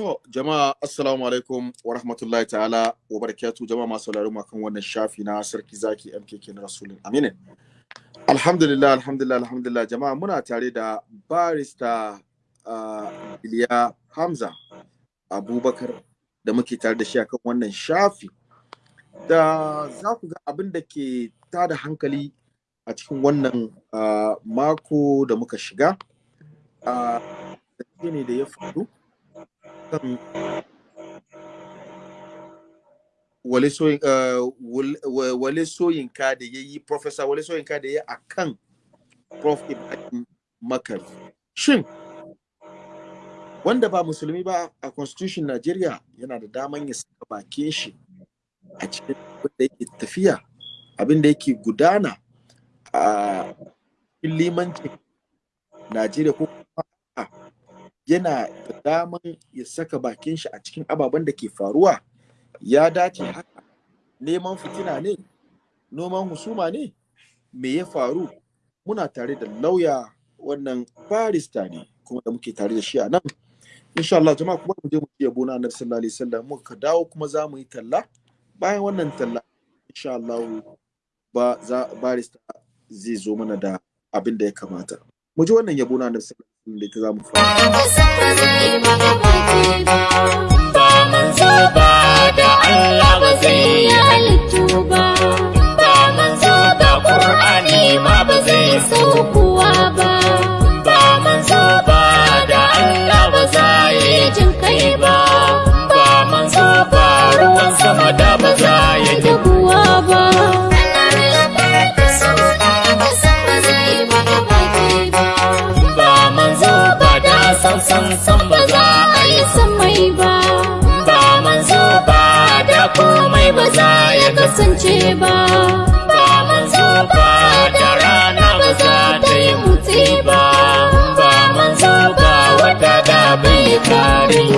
To, jama'a assalamu alaikum wa rahmatullahi ta'ala wa barakatu jama'a masu sauraron kan wannan shafi na sarki zaki MKK na Rasulun Aminin. Alhamdulillah, alhamdulillah, alhamdulillah jama'a muna tare da barista uh, Iliya Hamza Abubakar da muke tare da shi akan wannan shafi. Da za ku ga abin da ke tada hankali a cikin wannan uh, mako da muka shiga. Uh, ne da ya faru. Kan wale soyinka da ya yi professor wale soyinka da ya a kan prof. Ibrahim makar shin wanda ba musulmi ba a constitution Najeriya yana da daman ya saka bakin shi a cikin abin da yake tafiya abin da yake gudana a limancin Najeriya ko yana da daman ya saka bakin shi a cikin ababen da ke faruwa. Ya dace haka neman fitina ne noman husuma ne me ya faru? Muna tare da lauya wannan barista ne kuma da muke tare da shi a nan. Insha Allah jama'a kuma mu je mu ci yabo na annabi sallallahu alaihi wasallam. Muka dawo kuma za mu yi talla. Bayan wannan talla insha Allah ba za barista zai zo mana da abin da ya kamata. Mu ji wannan yabo na annabi sallallahu da ita za mu fara. Ba manzo ba da Allah ba zai yi halittu ba. Ba manzo ba Qur'ani ma ba zai saukowa ba. Ba manzo ba da Allah ba za yi jin kai ba. Ba manzo ba ruwan sama da ba za yi dabuwa ba ba. San san ba za a yi samai ba. Ba manzo ba da komai ba za ya kasance ba. Ba manzo ba da rana ba za ta yi mutse ba. Ba manzo ba wata da bai karin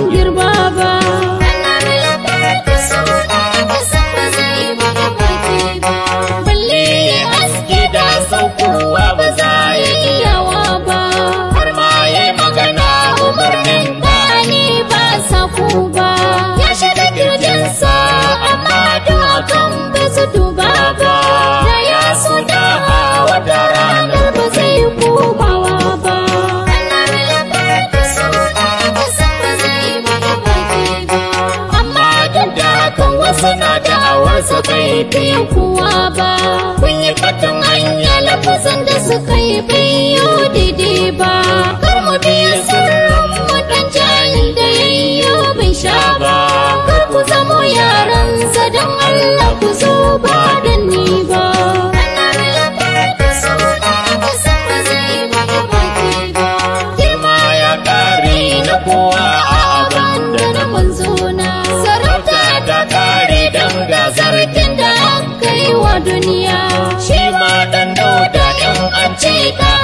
hakan wasu na da'awarsa bai fi kowa ba. Kun yi fatan hanya lafazan da suka yi bayo daidai ba.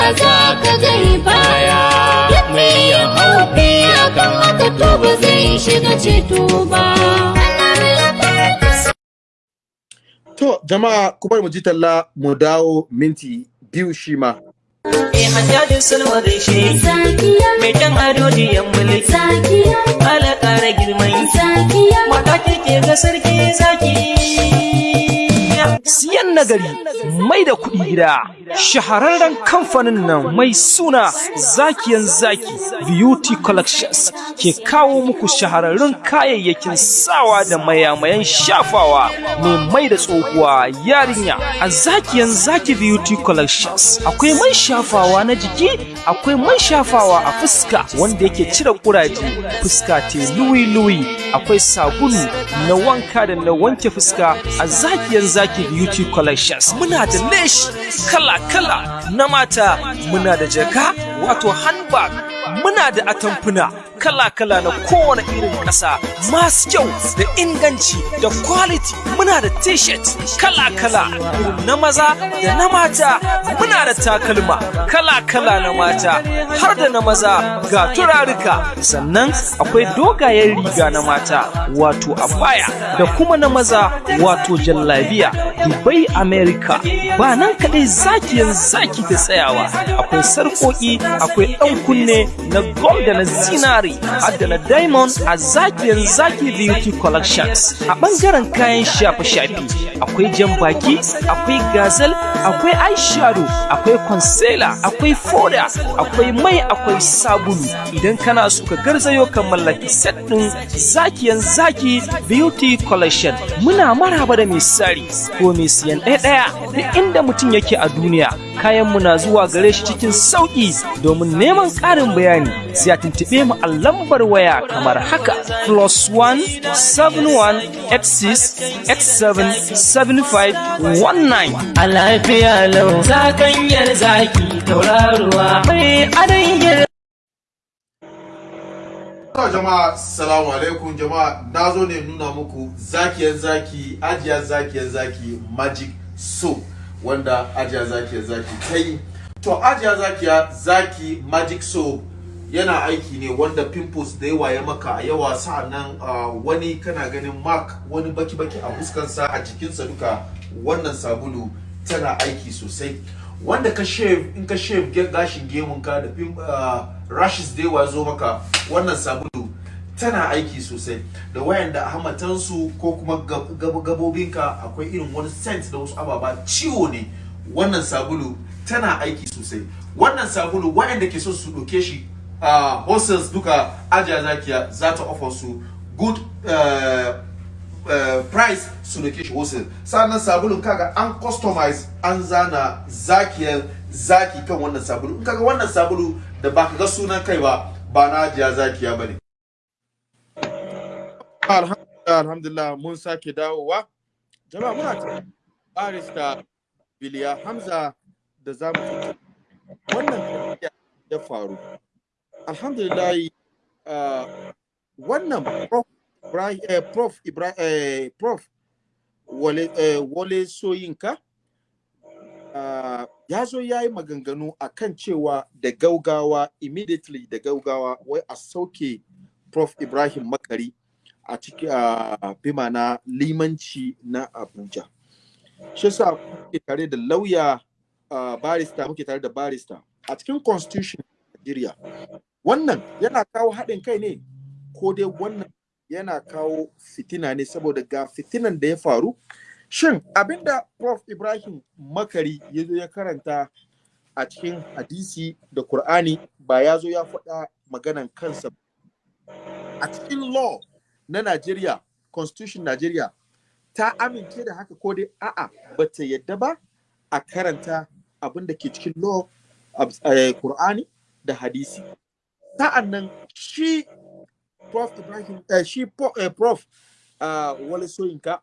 Ka za ka gari baya. Mai ya haufi akan haka to ba zai shiga ceto ba. To jama'a kuma mu ji talla mu dawo minti biyu shi ma. Eh hajjajin sulwa gaishe Zakiya, mai dan ado diyan mulki zakiya, ala ƙara girman zakiya, mata kike ga sarki zaki. Siyan nagari mai da kuɗi gida. Shahararren kamfanin nan mai suna zakiyan zaki beauty collections ke kawo muku shahararrun kayayyakin sawa da mayamayan shafawa mai mai da tsohuwa yarinya. A zakiyan zaki beauty collections akwai man shafawa na jiki akwai man shafawa a fuska wanda yake cire kuraje fuska te luwi-luwi. Akwai sabulu na wanka da na wanke fuska a zakiyan zaki beauty collections. Muna da leshi kala-kala. Na mata muna da jaka wato handbag. Muna da atamfuna. Kala-kala na kowane irin ƙasa. Masu kyau da inganci da quality muna da t-shirt kala-kala. Na maza da na mata muna da takalma kala-kala na mata. Har da na maza ga turarika sannan akwai dogayen riga na mata wato abaya. Da kuma na maza wato jallabiya. Dubai america. Ba nan kaɗai zakiyan zaki da tsayawa. Akwai sarƙoƙi akwai ɗan kunne na gold da na zinari. Har da na diamond a zakiyan zaki beauty collections. A ɓangaren kayan shafe-shafe akwai jan baki akwai gazel akwai eyeshadow akwai concealer akwai foda akwai mai akwai sabulu. Idan kana so ka garzayo ka mallaki set ɗin zakiyan zaki beauty collection muna maraba da misali ko mai siyan ɗaya ɗaya duk inda mutum yake a duniya. Kayan na zuwa gare shi cikin sauƙi. Domin neman ƙarin bayani sai a tuntuɓe mu a lambar waya kamar haka plus one seven one eight six eight seven seven five one nine. A lafiya lau zakanyar zaki tauraruwa mai To jama'a salamu alaikum. Jama'a na zo ne nuna muku zakiyar zaki ajiyar zakiyar zaki magic soap wanda ajiyar zakiyar zaki ta yi. To ajiyar zakiya zaki magic soap yana aiki ne wanda pimples da yawa ya maka a yawa. Sa'annan wani kana ganin mark wani baki-baki a fuskansa a jikinsa duka wannan sabulu tana aiki sosai. Wanda ka shave in ka shave gashin gemunka da rashes da yawa zo maka wannan sabulu tana aiki sosai. Da wayanda hamatansu ko kuma gab- gab- gabobinka akwai irin wani scent da wasu ababa ciwo ne wannan sabulu tana aiki sosai. Wannan sabulu wayanda ke so su ɗauke shi uh, hostels duka ajiya zakiya za ta offer su good uh, uh, price su da shi wholesale sannan sabulun kaga an customize an zana zakiyar zaki kan wannan sabulu. In kaga wannan sabulu da baka ga sunan kai ba ba na ajiya zakiya ba ne alhamdulillah mun sake dawowa. Jama'a muna ta barista biliya hamza da za mu tattauna. wannan ya faru. Alhamdulillah uh, wannan prof. Eh, eh, prof. Wale, eh, soyinka uh, ya zo ya yi maganganu a kan cewa da gaugawa immediately da gaugawa wai a sauke prof. Ibrahim makari a ciki a bima na limanci na abuja. Shi sa muke tare da lauya uh, barista muke tare da barista a cikin constitution Nigeria wannan yana kawo haɗin kai ne ko dai wannan yana kawo fitina ne saboda ga fitinan da ya faru. Shin abin da prof. Ibrahim makari ya zo ya karanta a cikin hadisi da Kur'ani ba ya zo ya faɗa maganan kansa a cikin law na Najeriya constitution Najeriya ta amince da haka ko dai a'a ba ta yadda ba a karanta abin da ke cikin law a Kur'ani da hadisi. Sa'an nan shi prof. Ibrahim eh, shi eh, prof uh, Wale Soyinka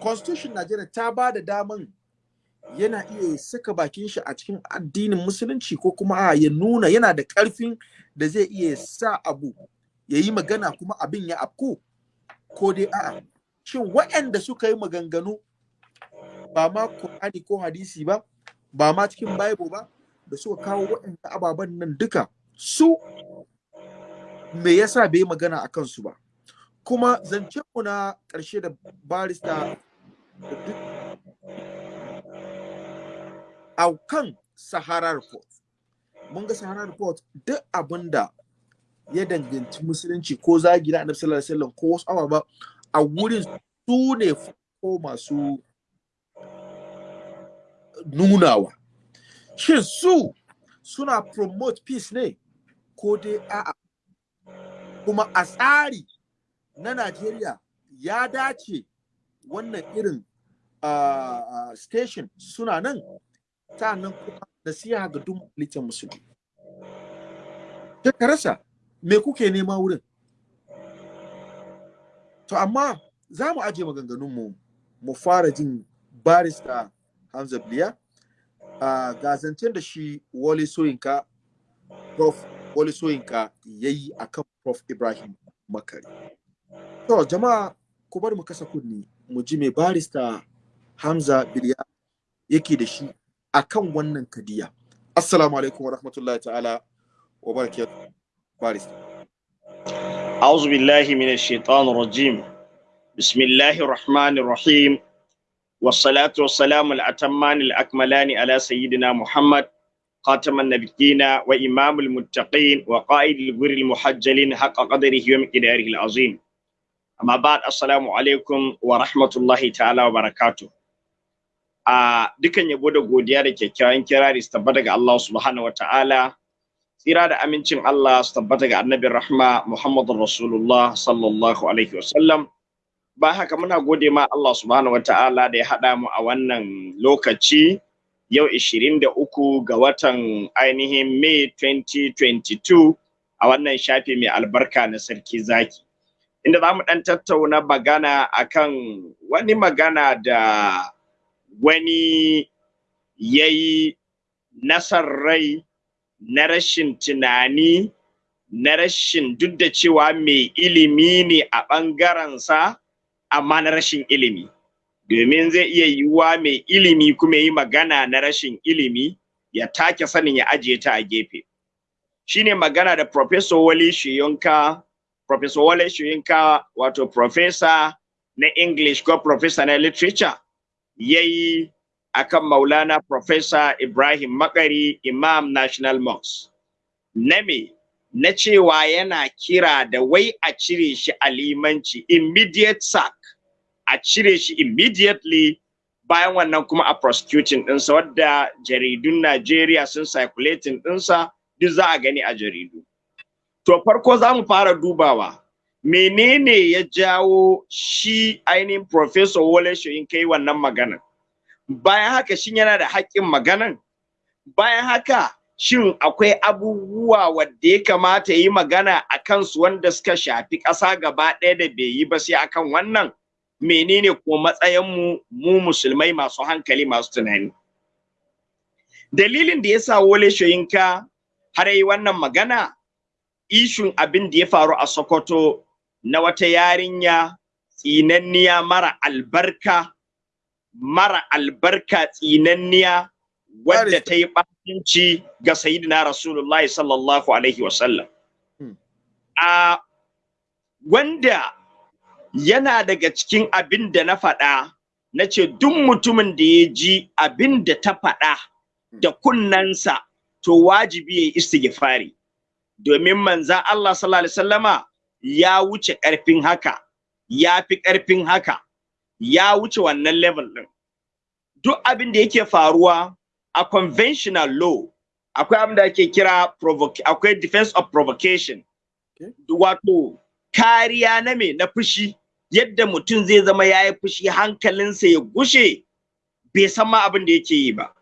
constitution Najeriya ta ba da daman yana iya saka bakin shi a cikin addinin musulunci ko kuma a ya nuna yana da ƙarfin da zai iya sa abu ya yi magana kuma abin ya afku ko dai a'a. Shin waɗanda suka yi maganganu ba ma Qur'ani ko hadisi ba ba ma cikin Bible ba da suka kawo waɗanda ababen nan duka su me yasa bai magana a kansu ba kuma zancenmu na ƙarshe da barista a kan Sahara Report. Mun ga Sahara Report duk abin da ya danganci musulunci ko zagi na annabi sallallahu alaihi wasallam ko wasu ababa a wurin su ne ko masu nunawa. Shin su suna promote peace ne ko dai a'a. Kuma a tsari na Najeriya ya dace wannan irin uh, station suna nan. Nan kuma nasiha ga duk litan musulmi. Ta rasa me kuke nema wurin? To amma za mu aje maganganunmu mu fara jin barista Hamza Bliya uh, ga zancen da shi Wale Soyinka Prof. Wale Soyinka ya yi a kan Prof Ibrahim Makari. To jama'a ku bari mu kasa kunni mu ji me barista Hamza Biliya yake da shi akan wannan kadiya. Assalamu alaikum wa rahmatullahi ta'ala wa barakatuh. Barista. أعوذ بالله من الشيطان الرجيم بسم الله الرحمن الرحيم والصلاة والسلام الأتمان الأكملان على سيدنا محمد خاتم النبيين وإمام المتقين وقائد الغر المحجلين حق قدره ومقداره العظيم أما بعد السلام عليكم ورحمة الله تعالى وبركاته a dukan yabo da godiya da kyakkyawan kirari su tabbata ga Allah subhanahu wataala tsira da amincin Allah su tabbata ga annabin rahma Muhammadur Rasulullah sallallahu alaihi wasallam ba haka muna gode ma Allah subhanahu wataala da ya haɗa mu a wannan lokaci yau 23 ga watan ainihin May 2022 a wannan shafi mai albarka na sarki zaki. Inda za mu ɗan tattauna magana akan wani magana da wani ya yi nasar rai na rashin tunani na rashin duk da cewa mai ilimi ne a ɓangarensa amma na rashin ilimi. Domin zai iya yiwuwa mai ilimi kuma yi magana na rashin ilimi ya take sanin ya ajiye ta a gefe. Shine magana da Professor Wale Shiyonka Professor Wale Shiyonka wato Professor na English ko Professor na Literature ya yi a kan Maulana Professor Ibrahim Makari Imam National Mosque. Na me, na cewa yana kira da wai a cire shi a limanci immediate sack, a cire shi immediately bayan wannan kuma a prosecuting ɗinsa wadda jaridun Najeriya sun circulating ɗinsa duk za a gani a jaridu. To farko za mu fara dubawa. menene ya jawo shi ainihin Professor Wole Soyin kai wannan maganan? Bayan haka shin yana da haƙƙin maganan? Bayan haka shin akwai abubuwa wadda ya kamata yi magana a kansu wanda suka shafi ƙasa gaba ɗaya da bai yi ba sai akan wannan? Menene ko matsayinmu mu musulmai masu hankali masu tunani? Dalilin da ya sa Wole Soyinka har yi wannan magana? Ishun abin da ya faru a Sokoto na wata yarinya tsinanniya mara albarka mara albarka tsinanniya wadda ta yi ɓacinci ga sayidina rasulullahi sallallahu alaihi wasallam a wanda yana daga cikin abin da na faɗa. Na ce duk mutumin da ya ji abin da ta faɗa da kunnansa to wajibi ya istighfari. Domin manzan Allah sallallahu alaihi wasallama ya wuce ƙarfin haka, ya fi ƙarfin haka, ya wuce wannan level ɗin. Duk abin da yake faruwa a conventional law, akwai abin da ake kira akwai defense of provocation. Wato, kariya na me? Na fushi, yadda mutum zai zama ya yi fushi hankalinsa ya gushe, bai san ma abin da yake yi ba.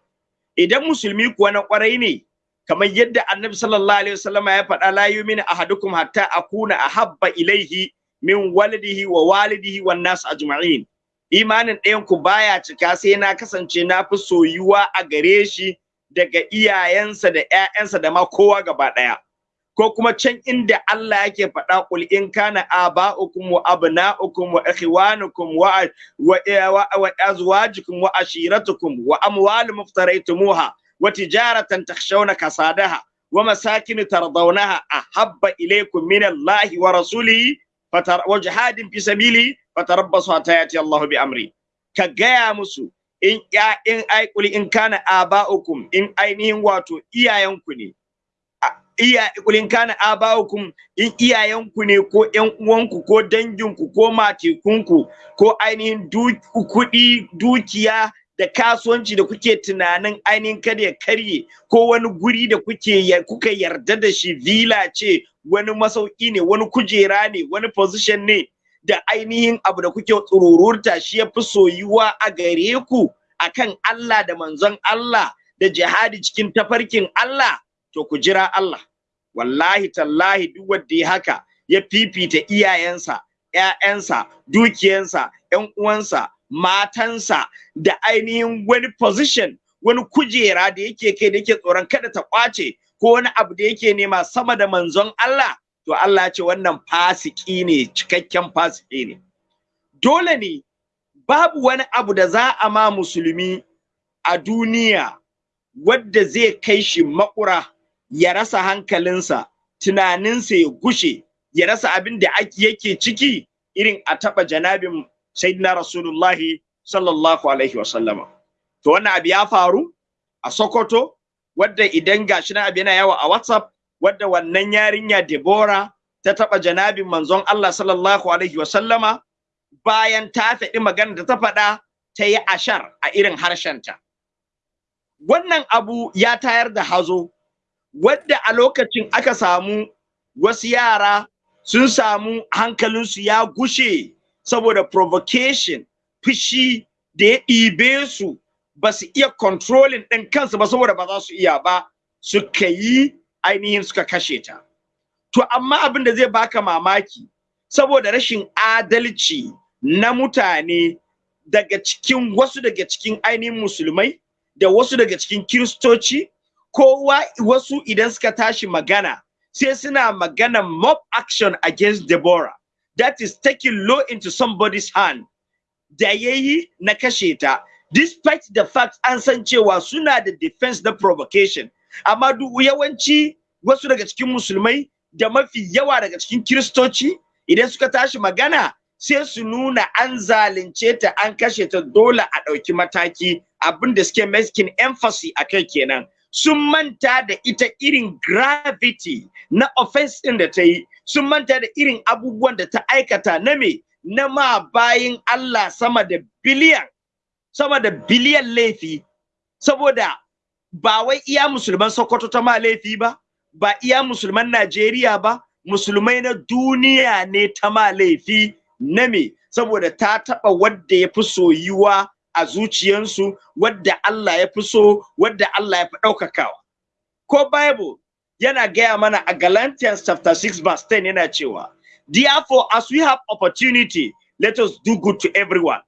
Idan musulmi kuwa na ƙwarai ne, kamar yadda annabi sallallahu alaihi wasallam ya faɗa la yu'minu ahadukum hatta akuna ahabba ilaihi min walidihi wa walidihi wan nas ajma'in imanin ɗayan ku baya cika sai na kasance na fi soyuwa a gare shi daga iyayensa da ƴaƴansa da ma kowa gaba ɗaya ko kuma can inda Allah yake faɗa qul in kana aba'ukum wa abna'ukum wa ikhwanukum wa wa azwajukum wa ashiratukum wa amwalun muftaraytumuha wa tijaratan takhshawna kasadaha wa masakin tardawnaha ahabba ilaykum min Allah wa rasulihi wa jihadin fi sabili fatarabbasu hatta yati Allah bi amri. Ka gaya musu in ya in ai qul in kana aba'ukum in ainihin wato iyayenku ne iya kuli in kana aba'ukum in iyayenku ne ko ƴan uwanku ko danginku ko matekunku ko ainihin kuɗi dukiya da kasuwanci da kuke tunanin ainihin kada ya karye ko wani guri da kuke kuka yarda da shi villa ce wani masauki ne wani kujera ne wani position ne da ainihin abu da kuke tsurururta shi ya fi soyuwa a gare ku akan Allah da manzon Allah da jihadi cikin tafarkin Allah to ku jira Allah. Wallahi tallahi duk wanda ya haka ya fifita iyayensa ƴaƴansa dukiyansa ƴan uwansa matansa da ainihin wani position wani kujera da yake kai da yake tsoron kada ta ƙwace ko wani abu da yake nema sama da manzon Allah to Allah ce wannan fasiki ne cikakken fasiki ne. Dole ne babu wani abu da za a ma musulmi a duniya wadda zai kai shi makura ya rasa hankalinsa tunaninsa ya gushe ya rasa abin da yake ciki irin a taɓa janabin sayyidina rasulullahi sallallahu alaihi wasallama to wannan abu ya faru a sokoto wadda idan gashi na abu yana yawa a WhatsApp wadda wannan yarinya Deborah ta taba janabin manzon Allah sallallahu alaihi wa sallama bayan ta faɗi magana da ta faɗa ta yi ashar a irin harshenta. Wannan abu ya tayar da hazo wadda a lokacin aka samu wasu yara sun samu hankalinsu ya gushe saboda provocation fushi da ya ɗibe su ba su iya controlling ɗin kansu ba saboda ba za su iya ba suka yi ainihin suka kashe ta. To amma abin da zai baka mamaki saboda rashin adalci na mutane daga cikin wasu daga cikin ainihin musulmai da wasu daga cikin kiristoci kowa wasu idan suka tashi magana sai suna magana mob action against Deborah. That is taking law into somebody's hand. Da yayi na kashe ta. Despite the fact an san cewa suna da defense na provocation. Amma duk yawanci wasu daga cikin musulmai da mafi yawa daga cikin kiristoci idan suka tashi magana sai su nuna an zalunce ta an kashe ta dole a ɗauki mataki. Abin da suke making emphasis a kai kenan. Sun manta da ita irin gravity na offense ɗin da ta yi sun manta da irin abubuwan da ta aikata na me? Na ma bayin Allah sama da biliyan sama da biliyan laifi. Saboda ba wai iya musulman Sokoto ta ma laifi ba ba iya musulman Najeriya ba musulmai na duniya ne ta ma laifi na me? Saboda ta taɓa wadda ya fi soyuwa a zuciyansu wadda Allah ya fi so wadda Allah ya fi ɗaukakawa. Ko Bible yana gaya mana a Galatians chapter 6 verse 10 yana cewa therefore as we have opportunity let us do good to everyone.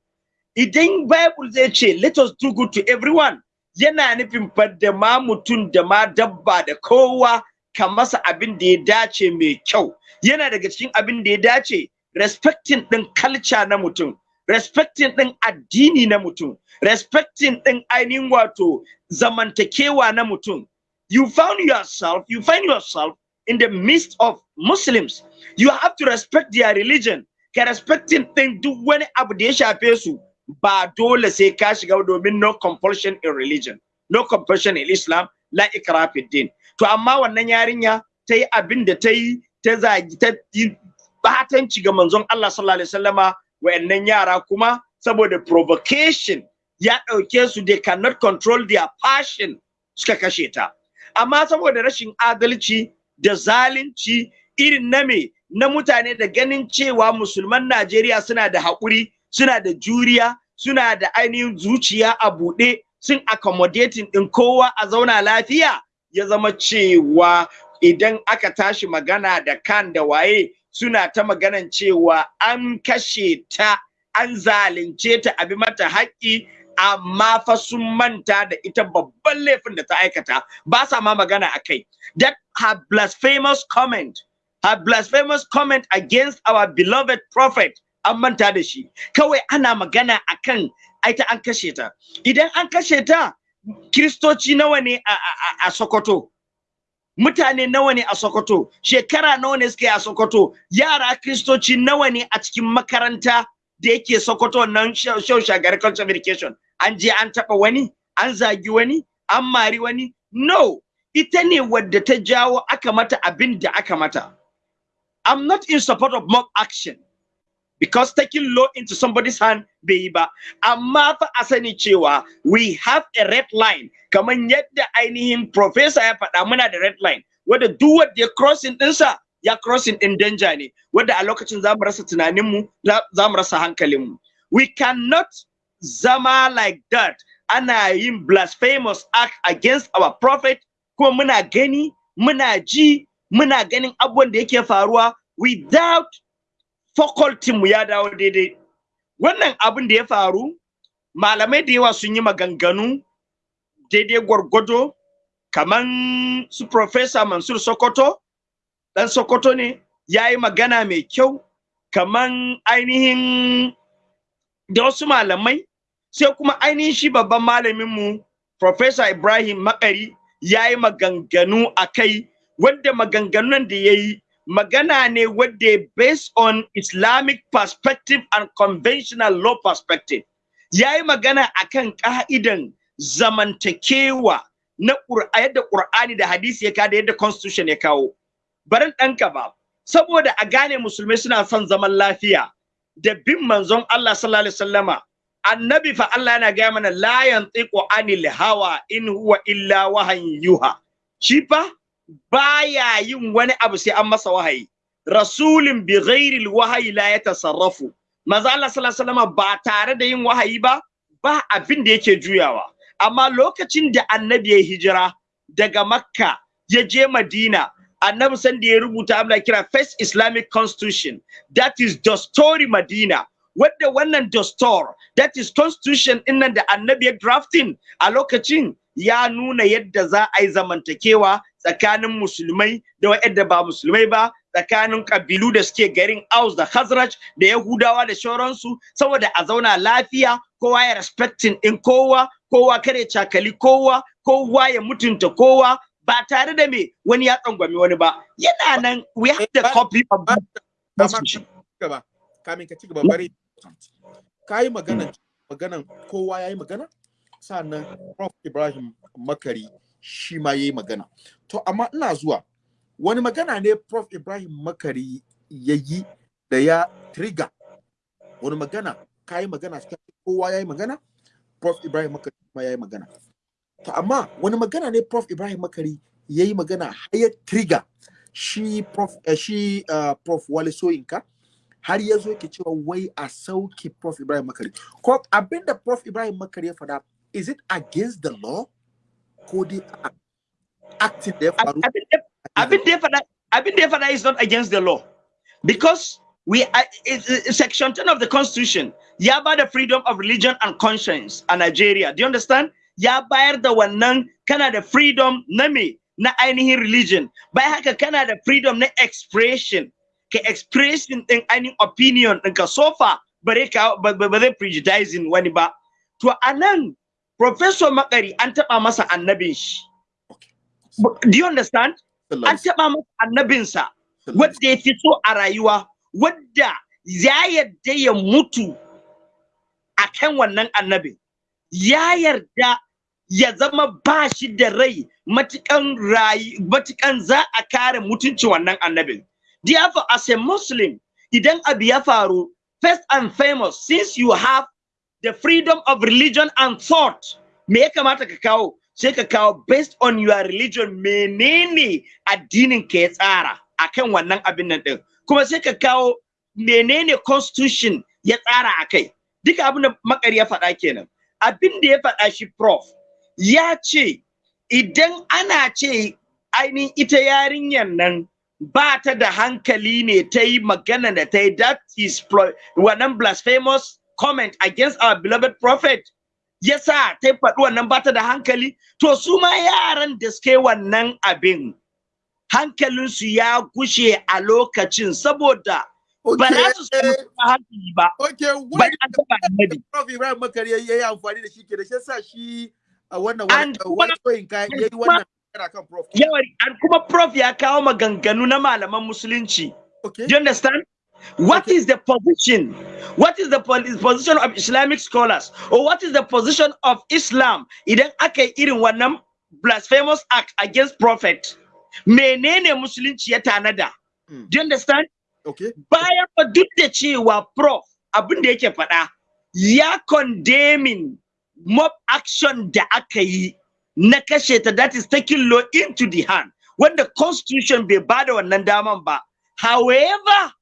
Idan Bible zai ce let us do good to everyone yana nufin da ma mutum da ma dabba da kowa ka masa abin da ya dace mai kyau. Yana daga cikin abin da ya dace respecting din culture na mutum. Respecting din addini na mutum respecting din ainihin wato zamantakewa na mutum you found yourself you find yourself in the midst of muslims. You have to respect their religion. Ka respecting din duk wani abu da ya shafe su ba dole sai ka shiga domin no compulsion in religion no compulsion in islam la ikra din. To amma wannan yarinya abin da ta yi ta zagi ta batanci ga manzon Allah sallallahu alaihi wasallama wayannan yara kuma saboda provocation ya ɗauke su they cannot control their passion suka kashe ta. Amma saboda rashin adalci da zalunci irin na me? Na mutane da ganin cewa musulman Najeriya suna da haƙuri suna da juriya suna da ainihin zuciya a buɗe sun accommodating ɗin kowa a zauna lafiya ya zama cewa idan aka tashi magana da kan da waye suna ta maganan cewa an kashe ta an zalunce ta abi mata haƙƙi amma fa sun manta da ita babban laifin da ta aikata. Ba sa ma magana a kai. That her blasphemous comment her blasphemous comment against our beloved prophet an manta da shi. Kawai ana magana akan aita an kashe ta. Idan an kashe ta kiristoci nawa ne a, a, a Sokoto? Mutane nawa ne a Sokoto? Shekara nawa ne suke a Sokoto? Yara kristoci nawa ne a cikin makaranta da yake Sokoto nan show shagari culture education an je an taba wani an zagi wani an mari wani? No! Ita ne wadda ta jawo aka mata abin da aka mata. I'm not in support of mob action. Because taking law into somebody's hand bai yi ba. Amma fa a sani cewa we have a red line. Kamar yadda ainihin professor ya faɗa muna da red line. Wanda duk wanda ya crossing ɗinsa ya crossing ɗin danger ne. Wanda a lokacin za mu rasa tunaninmu za mu rasa hankalinmu. We cannot zama like that. Ana yin blasphemous act against our prophet. Kuma muna gani muna ji muna ganin abubuwan da yake faruwa without faculty mu ya dawo daidai. Wannan abin da ya faru malamai da yawa sun yi maganganu daidai gwargwado kaman su professor Mansur Sokoto dan Sokoto ne ya yi magana mai kyau kaman ainihin da wasu malamai sai kuma ainihin shi babban malaminmu professor Ibrahim Makari ya yi maganganu a kai wanda maganganun da ya yi magana ne wadda based on Islamic perspective and conventional law perspective. Ya yi magana akan ka'idan zamantakewa na yadda Qur'ani da hadisi ya kawo da yadda constitution ya kawo. Barin ɗanka ba saboda a gane musulmai suna son zaman lafiya da bin manzon Allah sallallahu alaihi wasallama annabi fa Allah yana gaya mana la yantiqu anil hawa in huwa illa yuha shi fa baya yin wani abu sai an masa wahayi. Rasulun bi ghairi wahayi la yatasarrafu. Manzo Allah sallallahu alaihi wasallama ba tare da yin wahayi ba ba abin da yake juyawa. Amma lokacin da annabi ya hijira daga makka ya je madina annabi san da ya rubuta abin kira first islamic constitution that is story madina. Wadda wannan dastor that is constitution ɗin nan da annabi ya drafting a lokacin ya nuna yadda za a yi zamantakewa tsakanin musulmai da waɗanda ba musulmai ba tsakanin kabilu da suke garin Aus da Khazraj da Yahudawa da shauransu saboda a zauna lafiya kowa ya respecting in kowa kowa kare cakali kowa kowa ya mutunta kowa ba tare da me wani ya tsangwami wani ba. Yana nan we have the copy of gaba kamin ka ci gaba bari ka yi maganan maganan kowa ya yi magana? Sannan prof. Ibrahim makari shi ma ya yi magana. To amma ina zuwa. Wani magana ne prof. Ibrahim makari ya yi da ya trigger. Wani magana? Ka yi magana kowa ya yi magana? Prof. Ibrahim makari ma ya yi magana. To amma wani magana ne prof. Ibrahim makari ya yi magana har ya trigger. Shi prof uh, shi uh, prof. Wale soyinka har ya zo yake cewa wai a sauke prof. Ibrahim makari. Ko abin da prof. Ibrahim makari ya faɗa is it against the law? Ko dai acting da ya faru abin da ya faɗa abin da ya faɗa is not against the law. Because we are, section 10 of the constitution ya ba da freedom of religion and conscience a Nigeria. Do you understand? Ya bayar da wannan kana da freedom na me na ainihin religion. Bai haka kana da freedom na expression. Ka expression din ainihin opinion ɗinka so far bare ka ba zai prejudicing wani ba. To anan professor makari an taɓa masa annabin shi do you understand? An taɓa masa annabinsa wadda ya fi so a rayuwa wadda ya yarda ya mutu a kan wannan annabin. Ya yarda ya zama ba shi da rai matukan rayu matukan za a kare mutunci wannan annabin. Therefore as a muslim idan abu ya faru first and famous since you have the freedom of religion and thought me ya kamata ka kawo? Sai ka kawo based on your religion menene addinin ka ya tsara akan wannan abin nan din? Kuma sai ka kawo menene constitution ya tsara akai? Duka abin da makari ya faɗa kenan. Abin da ya faɗa shi prof ya ce idan ana ce ainihin ita yarinyar nan ba ta da hankali ne ta yi magana da ta yi that is wannan blasphemous comment against our beloved prophet. Yasa ta faɗi wannan ba ta da hankali to su ma yaran da suke wannan abin hankalinsu ya gushe a lokacin saboda ba za su samu hankali ba bai an taɓa annabi Prof Ibrahim Makari ya yi amfani da shi ke da shi shi a wannan wani ka ya yi wannan kan Prof. Yawari, an kuma Prof ya kawo maganganu na malaman musulunci. You understand? What is the position? What is the position of Islamic scholars? Or what is the position of Islam idan aka irin wannan blasphemous act against prophet? Menene musulunci ya tanada? Mm. Do you understand? Okay. Bayan fa duk da cewa prof abin da yake faɗa ya condemning mob action da aka yi na kashe ta that is taking law into the hand wanda constitution bai bada wannan daman ba however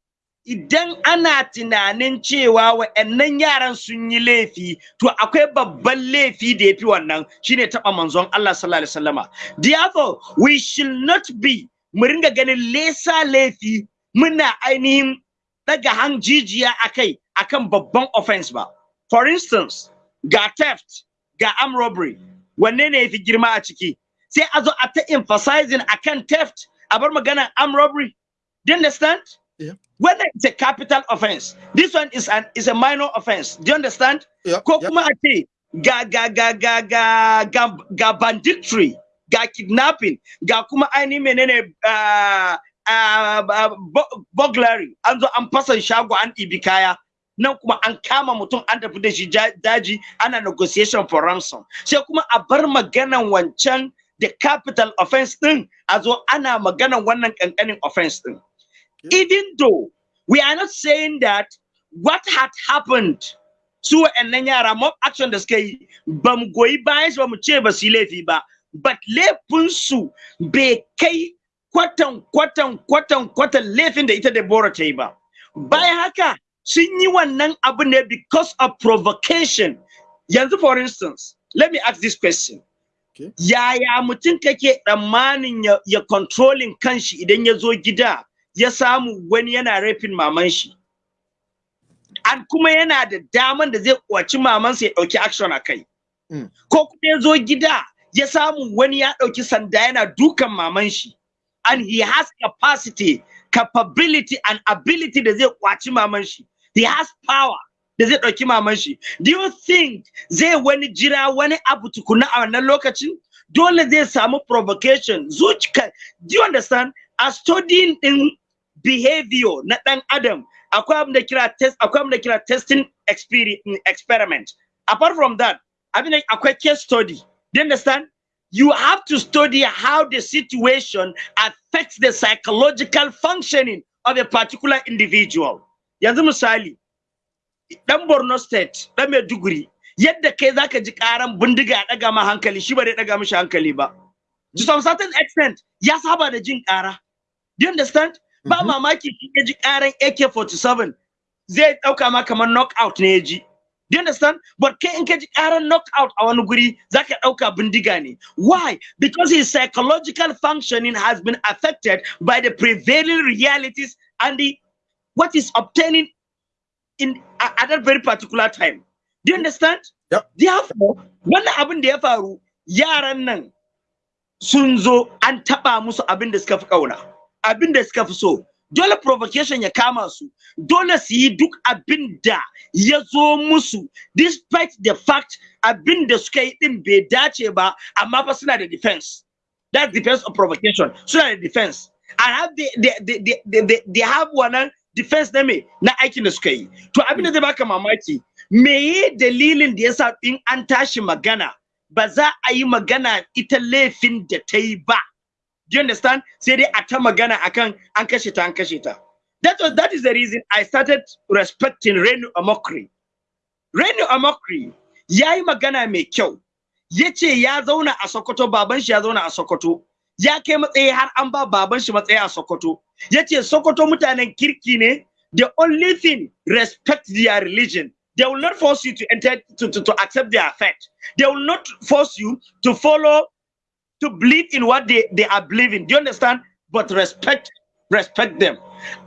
idan ana tunanin cewa wa'annan yaran sun yi laifi to akwai babban laifi da ya fi wannan shine taɓa manzon Allah sallallahu alaihi wasallama. Therefore we should not be mu ringa ganin lesa laifi muna ainihin daga hanjijiya akai akan babban offense ba. For instance ga theft ga armed robbery wanne ne yafi girma a ciki? Sai a zo a ta emphasizing akan theft a bar maganar armed robbery. Do you understand? Yeah. whether it's a capital offense this one is an is a minor offense. Do you understand? Yeah, ko yeah. kuma a ce ga ga ga ga ga ga ga banditry ga kidnapping ga kuma ainihin menene uh, uh, uh, burglary. An zo an fasa shago an ɗibi kaya. Nan kuma an kama mutum an tafi da shi daji ana negotiation for ransom. Sai kuma a bar maganan wancan da capital offense din a zo ana maganan wannan kankanin offense din even though we are not saying that what had happened su wa'annan yara mob action da suka yi ba mu goyi bayan su ba mu ce ba. Su yi laifi ba but laifinsu bai kai kwatan kwatan kwatan kwatan laifin da ita Deborah ta yi ba. Bayan haka sun yi wannan abu ne because of provocation. Yanzu for instance let me ask this question. Yaya mutum kake tsammanin ya controlling kanshi idan ya zo gida? Ya samu wani yana rafin maman shi an kuma yana da daman da zai kwaci mamansa ya ɗauki action a kai. Mm. ko kuma ya zo gida ya samu wani ya ɗauki sanda yana dukan maman shi and he has capacity capability and ability da zai kwaci maman shi he has power da zai ɗauki maman shi do you think zai wani jira wani abu tukuna a wannan lokacin? Dole zai samu provocation zuciya do you understand? A studying din behavior na ɗan adam akwai abin da kira test akwai abin da kira testing experience experiment. Apart from that abin da akwai case study. Do you understand? You have to study how the situation affects the psychological functioning of a particular individual. Yanzu misali dan Borno state dan Maiduguri yadda kai zaka ji karan bindiga ya daga ma hankali shi ba zai daga mishi hankali ba. To some certain extent ya saba da jin kara do you understand? Ba Mhm. mamaki shi ya ji karan AK47 zai dauka ma kamar knockout ne ya ji. Do you understand? But kai in ka ji karan knockout a wani guri zaka dauka bindiga ne. Why? Because his psychological functioning has been affected by the prevailing realities and the what is obtaining in at at that very particular time. Do you understand? Yep. therefore wannan abin da ya faru yaran nan sun zo an taba musu abin da suka fi kauna abin da suka fi so. Dole provocation ya kama su. Dole su yi duk abin da ya zo musu. Despite the fact abin da suka yi din bai dace ba amma fa suna da defense. That's defense of provocation. Suna da defense. And have they, they, they, they, they, they, have wannan defense na na aikin da suka yi. To abin da zai baka mamaki meye dalilin da yasa in an tashi magana ba za a yi magana ita laifin da ta yi ba? Do you understand? Sai dai a ta magana akan an kashe that was that is the reason i started respecting Renu Amokri. Renu Amokri ya yi magana kyau. Ya ce ya zauna a Sokoto baban shi ya zauna a ya kai matsayi har an ba baban shi matsayi a Sokoto. Ya ce Sokoto mutanen the only thing respect their religion. They will not force you to enter to, to, to accept their faith. They will not force you to follow to believe in what they, they are believing. Do you understand? But respect respect them.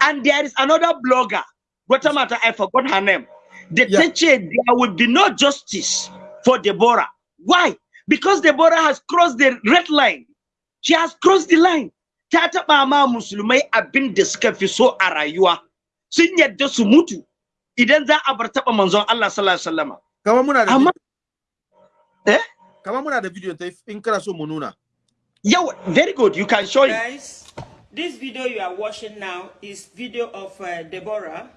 And there is another blogger wata mata I forgot her name. The Yeah. teacher there will be no justice for Deborah. Why? Because Deborah has crossed the red line. She has crossed the line. Ta taɓa ma musulmai abin da suka fi so a rayuwa. Sun yadda su mutu idan za a bar taɓa manzon Allah sallallahu alaihi wasallam. Kama muna da amma eh? Kama muna da video ta in kana so mu nuna. Yau very good you can show it Guys, this video you are watching now is video of uh, Deborah.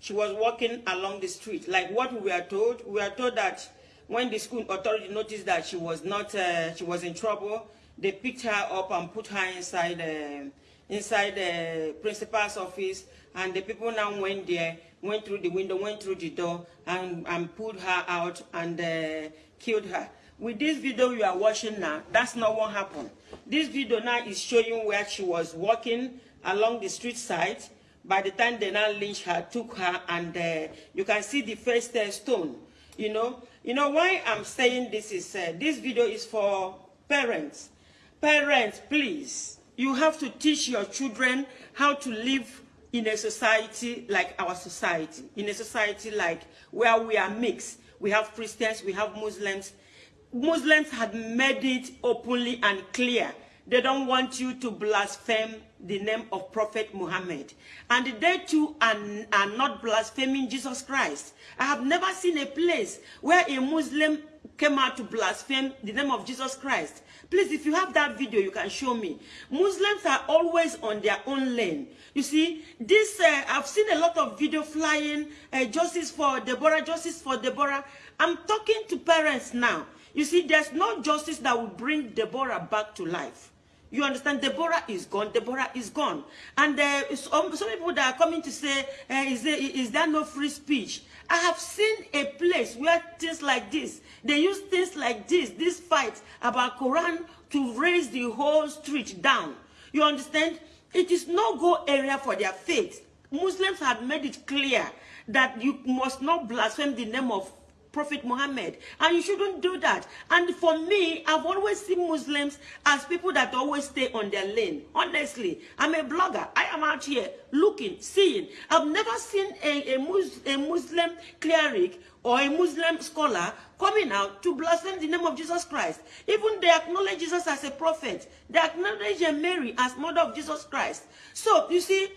She was walking along the street. Like what we were told, we were told that when the school authority noticed that she was not, uh, she was in trouble, they picked her up and put her inside, uh, inside the principal's office. And the people now went there, went through the window, went through the door, and, and pulled her out and uh, killed her. With this video you are watching now, that's not what happened. This video now is showing where she was walking along the street side. By the time they now lynched her, took her, and uh, you can see the first uh, stone. You know, you know why I'm saying this is uh, this video is for parents. Parents, please, you have to teach your children how to live in a society like our society, in a society like where we are mixed. We have Christians, we have Muslims. Muslims had made it openly and clear. They don't want you to blaspheme the name of Prophet Muhammad. And they too are, are not blaspheming Jesus Christ. I have never seen a place where a Muslim came out to blaspheme the name of Jesus Christ. Please, if you have that video, you can show me. Muslims are always on their own lane. You see, this, uh, I've seen a lot of video flying, uh, justice for Deborah, justice for Deborah. I'm talking to parents now. You see, there's no justice that will bring Deborah back to life. You understand? Deborah is gone. Deborah is gone. And uh, some, some people that are coming to say, uh, is, there, is there no free speech? I have seen a place where things like this, they use things like this, this fight about Quran to raise the whole street down. You understand? It is no-go area for their faith. Muslims had made it clear that you must not blaspheme the name of Prophet Muhammad. And you shouldn't do that. And for me, I've always seen Muslims as people that always stay on their lane. Honestly, I'm a blogger. I am out here looking, seeing. I've never seen a, a, Mus a Muslim cleric or a Muslim scholar coming out to blaspheme the name of Jesus Christ. Even they acknowledge Jesus as a prophet. They acknowledge Mary as mother of Jesus Christ. So, you see,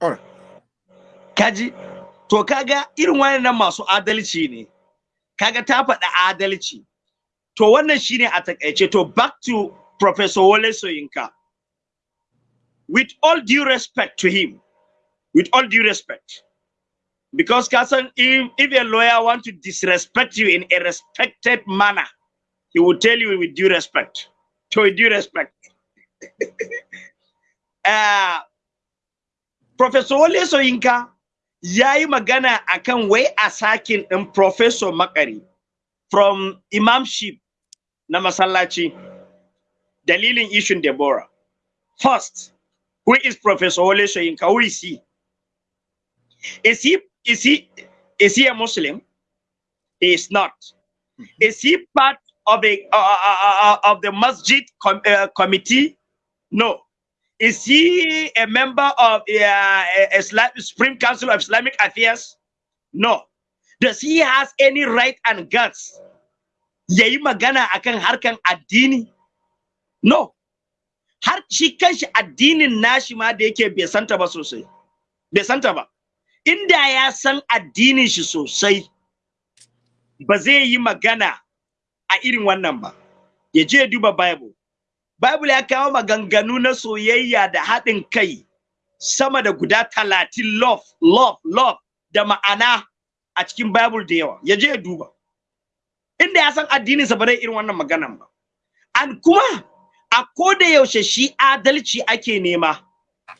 All right. kaji to kaga irin wannan masu adalci ne kaga ta faɗa adalci. To wannan shine a takaice to back to professor Wole Soyinka. With all due respect to him with all due respect because kasan if, if a lawyer want to disrespect you in a respected manner he will tell you with due respect to with due respect. Uh, Professor Wole Soyinka ya magana akan wai a sakin Professor Makari from imamship na masallaci dalilin ishin Deborah. First, who is Professor Wole Soyinka? Who is he? Is he is he is he a Muslim? He is not. Is he part of a uh, uh, uh, uh, of the masjid com uh, committee? No. Is he a member of uh, Islam, Supreme Council of Islamic Affairs? No. Does he has any right and guts? Yayi magana akan harkan addini? No. Har shi kanshi addinin nashi ma da yake bai santa ba sosai. Bai santa ba. Inda ya san addinin shi sosai, ba zai yi magana a irin wannan ba. Ya je duba Bible. Bible ya kawo maganganu na soyayya da haɗin kai sama da guda talatin love, love, love da ma'ana a cikin Bible da yawa. Ya je ya duba. Inda ya san addininsa ba zai irin wannan maganan ba. An kuma a koda yaushe shi adalci ake nema.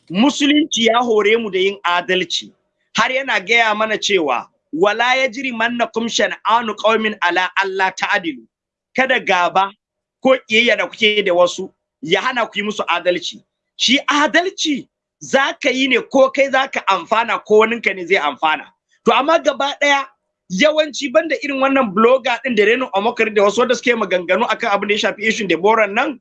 Musulunci ya hore mu da yin adalci. Har yana gaya mana cewa wala ya jiri manna kumshan anu qaumin ala Allah ta'adilu. Kada gaba ko ƙiyayya da kuke da wasu ya hana ku yi musu adalci. Shi adalci za ka yi ne ko kai za ka amfana ko waninka ne zai amfana. To amma gaba ɗaya yawanci banda irin wannan blogger ɗin da renin omokari da wasu wanda suke maganganu akan abin da ya shafi ishin Deborah nan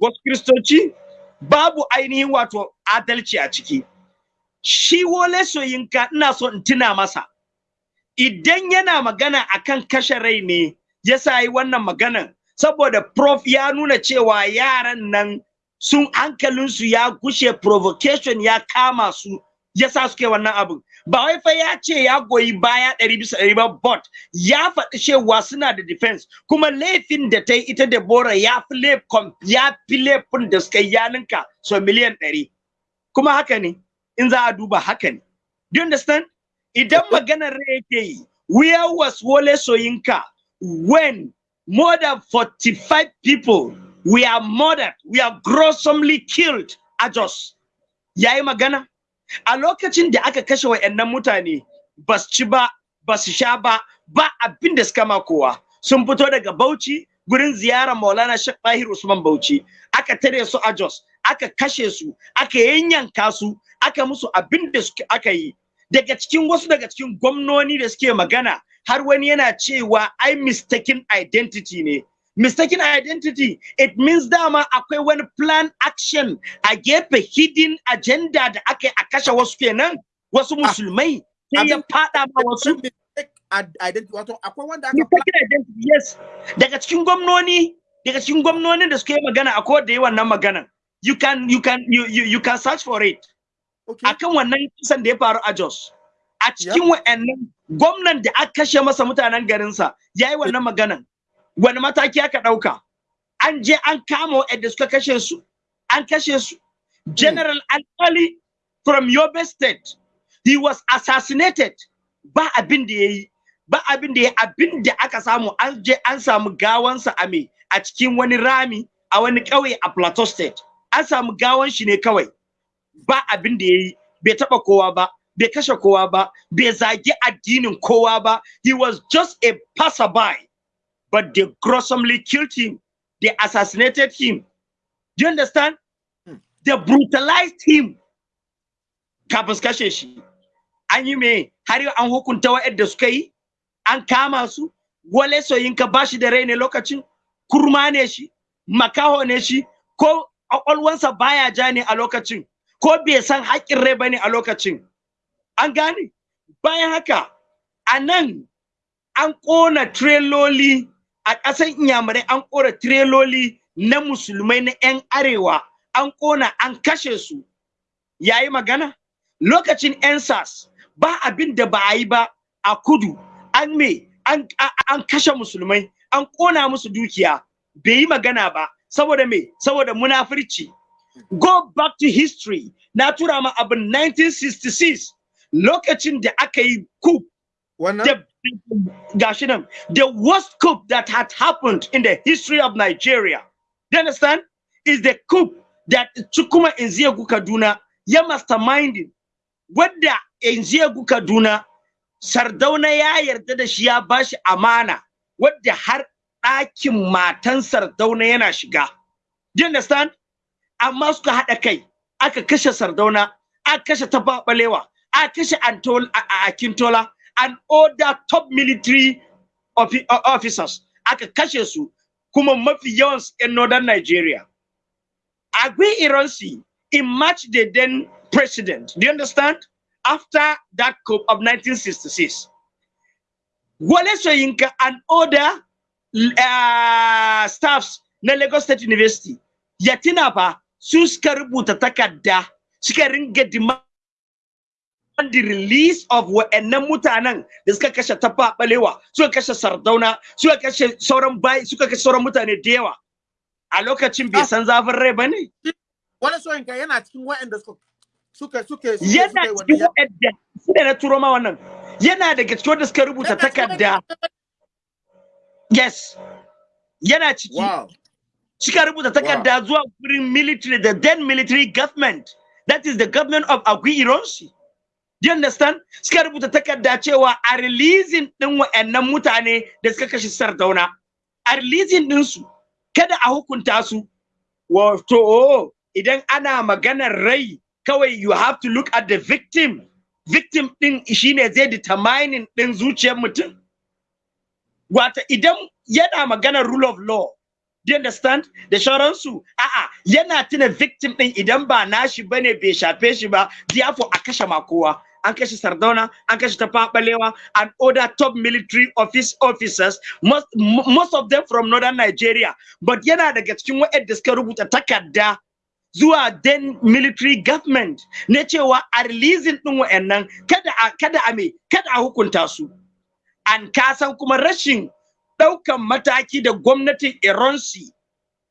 wasu kristoci babu ainihin wato adalci a ciki. Shi wole soyinka ina so in tuna masa. Idan yana magana akan kashe rai ne yasa yi wannan maganan saboda prof ya nuna cewa yaran nan sun hankalinsu ya gushe provocation ya kama su yasa suke wannan abin ba wai fa ya ce ya goyi baya ɗari bisa ɗari ba but ya faɗi cewa suna da defense. Kuma laifin da ta yi ita Deborah ya fi ya fi laifin da suka yi yaninka so miliyan ɗari. Kuma haka ne in za a duba haka ne. Do you understand? Idan maganar rai yake yi where was Wole Soyinka when more than 45 people we are murdered. We are gruesomely killed. A Jos yayi magana? A lokacin da aka kashe wayannan mutane bas ci ba bas sha ba ba abin da suka ma kowa. Sun fito daga Bauchi gurin ziyara Maulana Sheikh Tahir Usman Bauchi. Aka tare su a Jos aka kashe su aka yanyanka su aka musu abin da aka yi. Daga cikin wasu daga cikin gwamnoni da suke magana har wani yana cewa ai mistaken identity ne. Mistaken identity it means dama akwai wani plan action a gefe hidden agenda da aka a kashe wasu kenan wasu musulmai sai ya fada ma wasu. identity wato akwai wanda aka mistaken identity yes. Daga cikin gwamnoni daga cikin gwamnonin da suka yi magana akwai da yi wannan maganan. You can you can you, you, you can search for it. Okay. akan wannan kisan da ya faru a Jos. A cikin wa'annan gwamnan da aka kashe masa mutanen garinsa ya yi wannan maganan. Wani mataki aka ɗauka? An je an kama wa'anda suka kashe su an kashe su. General alkali from yobe state he was assassinated. Ba abin da ya yi ba abin da ya abin da aka samu an je an samu gawansa a me a cikin wani rami a wani ƙauye a plateau state. An samu gawan shi ne kawai. Ba abin da ya yi bai taɓa kowa ba. Bai kashe kowa ba bai zagi addinin kowa ba. He was just a passerby but they gruesomely killed him. They assassinated him. Do you understand? Hmm. They brutalized him. Kafin su kashe shi. An yi me? Har yau an hukunta wa'yanda suka yi? An kama su? Wale soyinka ba shi da rai ne lokacin? Kurma ne shi? Makaho ne shi? Ko ƙwaƙwalwansa baya ja ne a lokacin? Ko bai san haƙƙin rai bane a lokacin an gane? Bayan haka a nan an ƙona tireloli a ƙasar inyamurai an ƙona tireloli na musulmai na 'yan arewa an ƙona an kashe su. Yayi magana? Lokacin 'yan sas ba abin da ba a yi ba a kudu an me an, kashe musulmai an ƙona musu dukiya. Bai yi magana ba saboda me? Saboda munafurci. Go back to history. Na tura ma abin 1966 lokacin da aka yi coup wannan? the gashi nan the worst coup that had happened in the history of Nigeria. Do you understand? Is the coup that Chukuma Nzegu Kaduna ya masterminding. Wadda Nzegu Kaduna Sardauna ya yarda da shi ya bashi amana. Wadda har ɗakin matan Sardauna yana shiga. Do you understand? Amma suka haɗa kai aka kashe Sardauna aka kashe aka kashe Antol a- a- Akintola and other top military offi- officers aka kashe su kuma mafi yawan su 'yan northern Nigeria. Agui Ironsi emerged the then president. Do you understand? After that coup of 1966. Wale Soyinka and other uh, staffs na Lagos State University ya tuna fa su suka rubuta takarda suka ringa demand the release of wa'annan mutanen da suka kashe tafa balewa suka kashe sardauna suka kashe sauran bayi suka kashe sauran mutane da yawa. A lokacin bai san zafin rai ba ne? Wani soyinka yana cikin wa'anda suka suka suke suke yana suka cikin wa'anda su da na turo ma wannan. Yana daga cikin wanda suka rubuta takarda. yes. Yana ciki. Suka rubuta takarda zuwa wurin military the then military government. That is the government of Agui Ironsi do you understand? Suka rubuta takarda cewa a releasing din wa'annan mutane da suka kashe Sardauna a releasing din su kada a hukunta su. Wato idan ana maganar rai kawai you have to look at the victim. Victim din shine zai determining din zuciyar mutum. Wata idan yana maganar rule of law do you understand? Da sauransu a'a yana tuna victim din idan ba nashi ba ne bai shafe shi ba therefore a kashe ma kowa. An kashe sardauna an kashe tafabalewa and other top military office officers most, mo- most of them from northern nigeria. But yana daga cikin waɗanda suka rubuta takarda zuwa then military government na cewa a releasing din wa'annan kada a kada a me kada a hukunta su. An kasan kuma rashin ɗaukan mataki da gwamnatin Iransi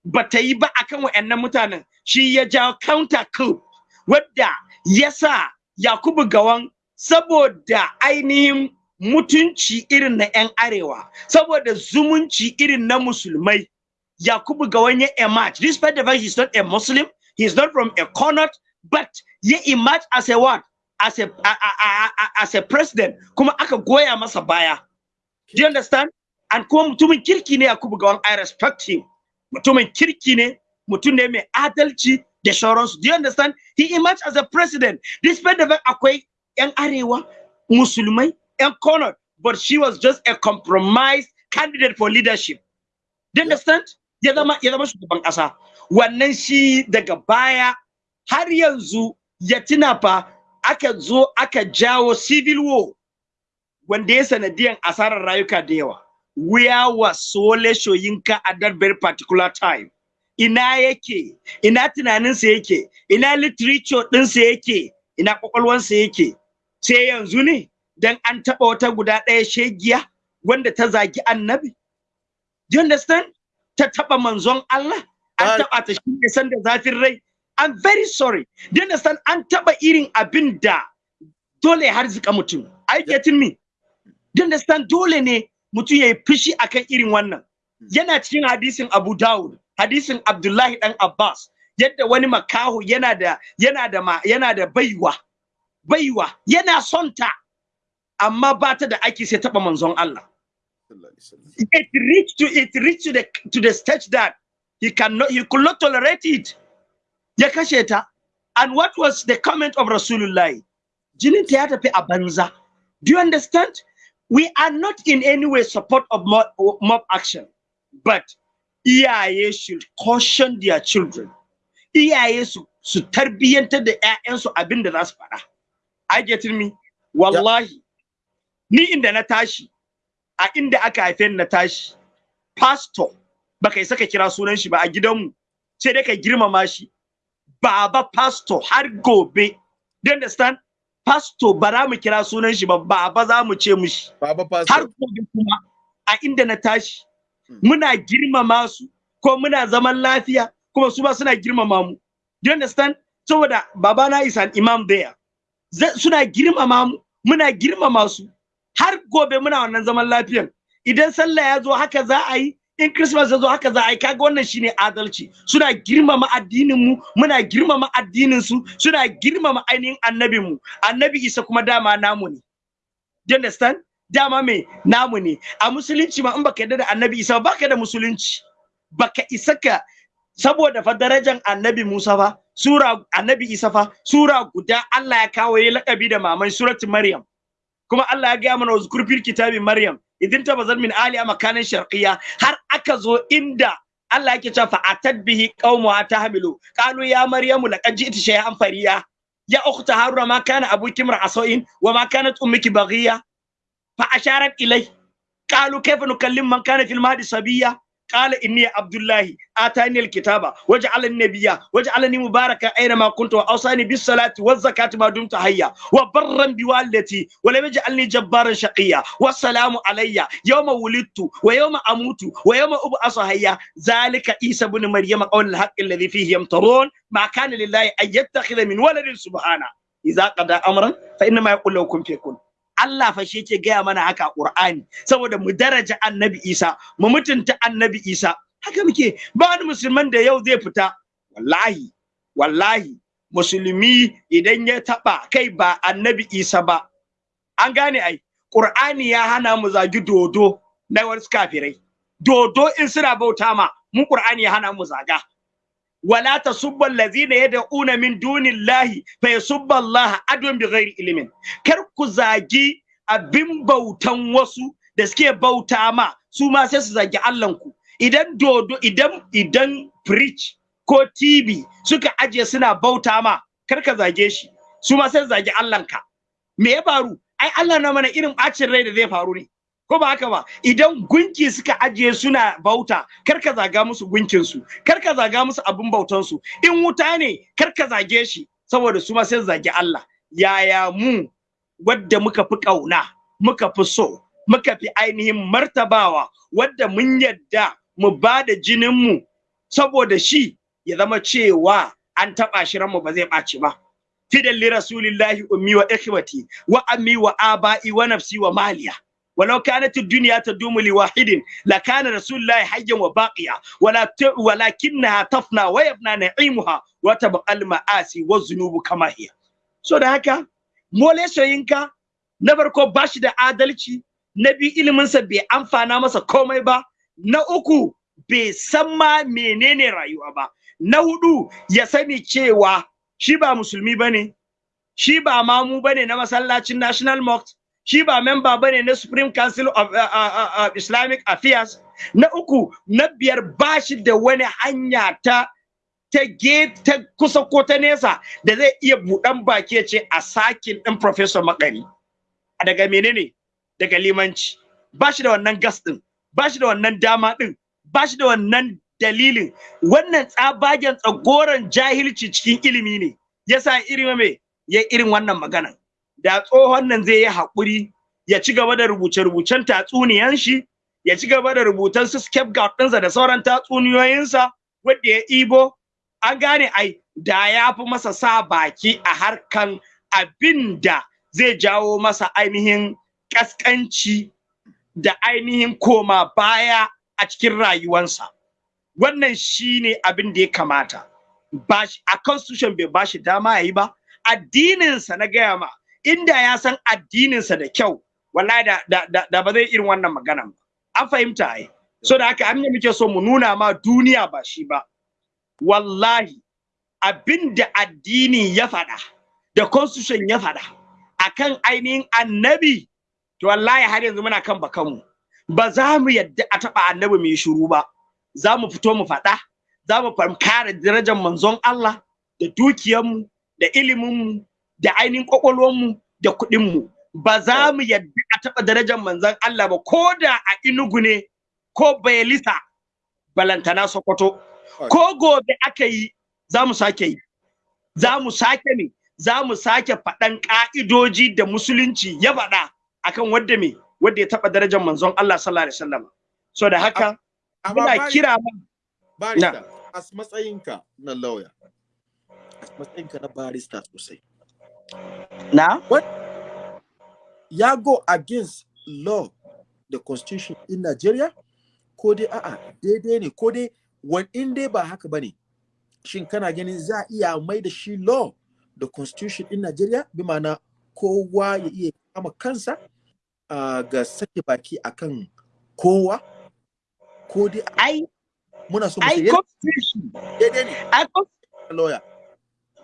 ba ta yi ba akan wa'annan mutanen shi ya jawo counter coup wadda ya sa Yakubu Gawan saboda ainihin mutunci irin na 'yan arewa saboda zumunci irin na musulmai. Yakubu Gawan ya emerge. Despite the fact he's not a Muslim he's not from a corner but ya emerge as a what? As a, a, a, a, as a president. Kuma aka goya masa baya. Do you understand? And kuma mutumin kirki ne Yakubu Gawan, I respect him. Mutumin kirki ne, mutum ne mai adalci da sauransu. Do you understand? He emerged as a president. Despite the fact akwai 'yan arewa, musulmai, 'yan corner, but she was just a compromised candidate for leadership. Do you understand? Ya zama ya zama shugaban ƙasa. Wannan shi daga baya har yanzu ya tuna fa aka zo aka jawo civil war wanda ya sanadiyan asarar rayuka da yawa where was Sole Shoyinka at that very particular time ina yake? Ina tunaninsa yake? Ina literature ɗinsa yake? Ina kwakwalwansa yake? Sai yanzu ne dan an taɓa wata guda ɗaya shegiya wanda ta zagi annabi? Do you understand? Ta taɓa manzon Allah? An taɓa ta shi ne san da zafin rai? I'm very sorry. Do you understand? An taɓa irin abin da dole ya harzika mutum. Are you getting me? You understand? Dole ne mutum ya yi fushi akan irin wannan. Yana cikin hadisin Abu Dawud. Hadisin Abdullahi dan Abbas yadda wani makaho yana da yana da ma, yana da baiwa baiwa yana son ta amma ba ta da aiki sai taba manzon Allah. It reached to it reached to the to the stage that he cannot he could not tolerate it. Ya kashe ta. And what was the comment of Rasulullah? Jinin ta ya tafi a do you understand? We are not in any way support of mob, mob action. But iyaye should caution their children. Iyaye su su tarbiyyantar da ƴaƴansu abin da za su faɗa. I get me? Wallahi ni inda na tashi a inda aka haife ni na tashi pastor baka isa ka kira sunan shi ba a gidanmu sai dai ka girmama shi. Baba pastor har gobe do you understand? Pastor ba za mu kira sunan shi ba baba za mu ce mushi baba har gobe kuma a inda na tashi. Muna girmama su ko muna zaman lafiya kuma su ba suna girmama mu. Do you understand? Saboda babana is an imam there. Suna girmama mu muna girmama su. Har gobe muna wannan zaman lafiyan. Idan sallah ya zo haka za a yi in christmas ya zo haka za a yi kaga wannan shine adalci. Suna girmama addinin mu muna girmama addinin su suna girmama ainihin annabin mu. Annabi isa kuma dama namu ne. Do you understand? Dama me? Namu ne. A musulunci ma in baka yarda da annabi isa ba baka da musulunci. Baka isa ka saboda fa darajar annabi musa fa sura annabi isa fa sura guda Allah ya kawo ya lakabi da maman suratul maryam. Kuma Allah ya gaya mana uzkur fil kitabi maryam. Idin tabazal min ali makanan sharqiyya. Har aka zo inda Allah yake cewa fa atad bihi qaumuha tahmilu qalu ya maryamu laqad ji'ti shay'an fariya. Ya ukhta haruna ma kana abuki mar'asoin wa ma kanat ummuki baghiya فأشارت إليه. قالوا كيف نكلم من كان في المهد صبيا؟ قال إني عبد الله آتاني الكتاب وجعلني نبيا وجعلني مباركا أينما كنت وأوصاني بالصلاة والزكاة ما دمت حيا وبرا بوالدتي ولم يجعلني جبارا شقيا. والسلام علي. يوم ولدت ويوم أموت ويوم أبعث حيا. ذلك عيسى بن مريم قول الحق الذي فيه يمترون. ما كان لله أن يتخذ من ولد سبحانه. إذا قضى أمرا فإنما يقول له كن فيكون Allah fa shi yake gaya mana haka Qur'ani. Saboda mu daraja Annabi Isa mu mutunta Annabi Isa. Haka muke. Ba wani musulman da yau zai fita. Wallahi wallahi musulmi idan ya taba kai ba Annabi Isa ba. An gane ai. Qur'ani ya hana mu zagi dodo na wasu kafirai. Dodo in suna bauta ma mu Qur'ani ya hana mu zaga. wala na allazina yad'una min dunillahi fa yasubbu Allah adwan bighairi ilmin kar ku zagi abin bautan wasu da suke bauta ma su ma sai su zagi Allahnku. Idan dodo idan idan preach ko TV suka aje suna bauta ma kar ka zage shi su ma sai su zagi Allahnka. Me ya faru? Ai Allah na mana irin bacin rai da zai faru ne. Ko ba haka ba? Idan gunki suka ajiye suna bauta kar ka zaga musu gunkin su kar ka zaga musu abin bautan su in wuta ne kar ka zage shi saboda su ma sai su zagi Allah. Yaya mu wadda muka fi ƙauna muka fi so muka fi ainihin martabawa wadda mun yadda mu ba da jinin mu saboda shi ya zama cewa an taɓa shi ranmu ba zai ɓaci ba. Fidan li rasulillahi ummi wa ikhwati wa ammi wa aba'i wa nafsi wa maliya. ولو كانت الدنيا تدوم لواحد لكان رسول الله حيا وباقيا ولا ت... ولكنها تفنى ويبنى نعيمها وتبقى المآسي والذنوب كما هي so da haka mole soyinka na farko bashi da adalci na biyu iliminsa bai amfana masa komai ba na uku bai san ma menene rayuwa ba na hudu ya sani cewa shi ba musulmi bane shi ba mamu bane na masallacin national mosque shi ba memba ba ne na Supreme Council of uh, uh, uh, Islamic Affairs. Na uku na biyar bashi da wani hanya ta ta ta kusa ko ta nesa da zai iya buɗan baki ya ce a sakin ɗin Professor Makari. Daga menene? Daga limanci. Bashi da wannan gas ɗin bashi da wannan dama ɗin bashi da wannan dalilin. Wannan tsabagen tsagoran jahilci cikin ilimi ne. Yasa irin me? Ya irin wannan maganan da tsohon nan zai yi haƙuri ya ci gaba da rubuce-rubucen tatsuniyan shi ya ci gaba da rubutan su scapegoat ɗinsa da sauran tatsuniyoyinsa wadda ya ibo. An gane ai da ya fi masa sa baki a harkan abin da zai jawo masa ainihin kaskanci da ainihin koma baya a cikin rayuwansa. Wannan shine abin da ya kamata. A constitution bai ba shi dama yayi ba. Addininsa na gaya ma inda ya san addininsa da kyau wallahi da, da, da, ba zai irin wannan maganan ba. An fahimta ai. So da haka an muke so mu nuna ma duniya ba shi ba. Wallahi abin da addini ya faɗa da constitution ya faɗa akan ainihin annabi to wallahi har yanzu muna kan bakanmu. Ba za mu yadda a taɓa annabi mai shiru ba. Za mu fito mu faɗa za mu kare darajar manzon Allah da dukiyarmu da iliminmu da ainihin ƙwaƙwalwarmu da kuɗinmu. Ba za mu yadda a taɓa darajar manzon Allah ba ko da a inugu ne ko bayelisa balantana sokoto. Ko gobe aka yi za mu sake yi. Za mu sake ne za mu sake faɗan ƙa'idoji da musulunci ya faɗa akan wadda me? Wadda ya taɓa darajar manzon Allah sallallahu alaihi wasallam. So da haka muna kira ma barista a matsayinka na lawyer a matsayinka na barista sosai na? What? Ya go against law the constitution in Nigeria? Ko dai a'a daidai ne. Ko dai wani in dai ba haka ba ne shin kana ganin za a iya mai da shi law da constitution in Nigeria? Bi ma'ana kowa ya iya kama kansa uh, ga sake baki akan kowa? Ko dai ai muna so ai constitution. Daidai ne. Ai lawyer.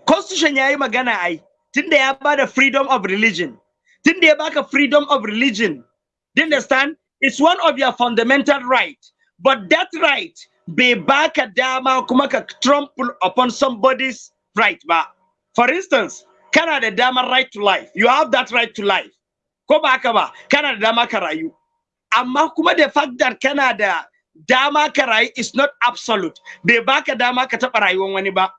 constitution yayi magana ai. Tunda ya ba da freedom of religion. Tunda ya baka freedom of religion. Do you understand? It's one of your fundamental right. But that right bai baka dama kuma ka trample upon somebody's right ba. For instance kana da damar right to life. You have that right to life. Ko ba haka ba? Kana da dama ka rayu. Amma kuma the fact that kana da dama ka rayu is not absolute. Bai baka dama ka taɓa rayuwar wani ba.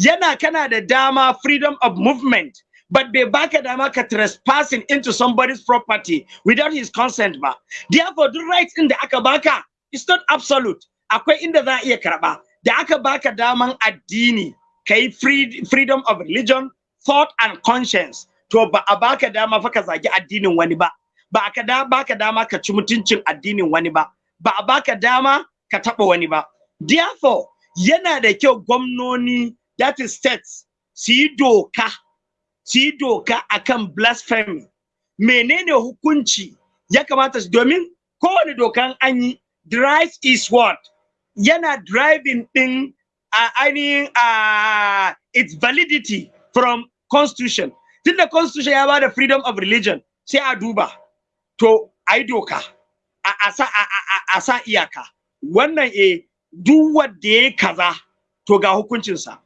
Yana kana da dama freedom of movement but bai baka dama ka trespassing into somebody's property without his consent ba. Therefore duk rights din da aka baka is not absolute. Akwai inda za a iya karɓa da aka baka daman addini kai free, freedom of religion thought and conscience to ba a baka dama fa ka zagi addinin wani ba. Ba aka da baka dama ka ci mutuncin addinin wani ba. Ba a baka dama ka taɓa wani ba. Therefore yana da kyau gwamnoni that is states su yi doka su yi doka akan blasphemy. Menene hukunci ya kamata su? Domin kowane dokan an yi right is what? Yana driving din a ainihin uh, its validity from constitution. Tunda constitution ya ba da freedom of religion sai a duba. To a yi doka a sa a sa iyaka. Wannan eh duk wanda ya kaza to ga hukuncinsa.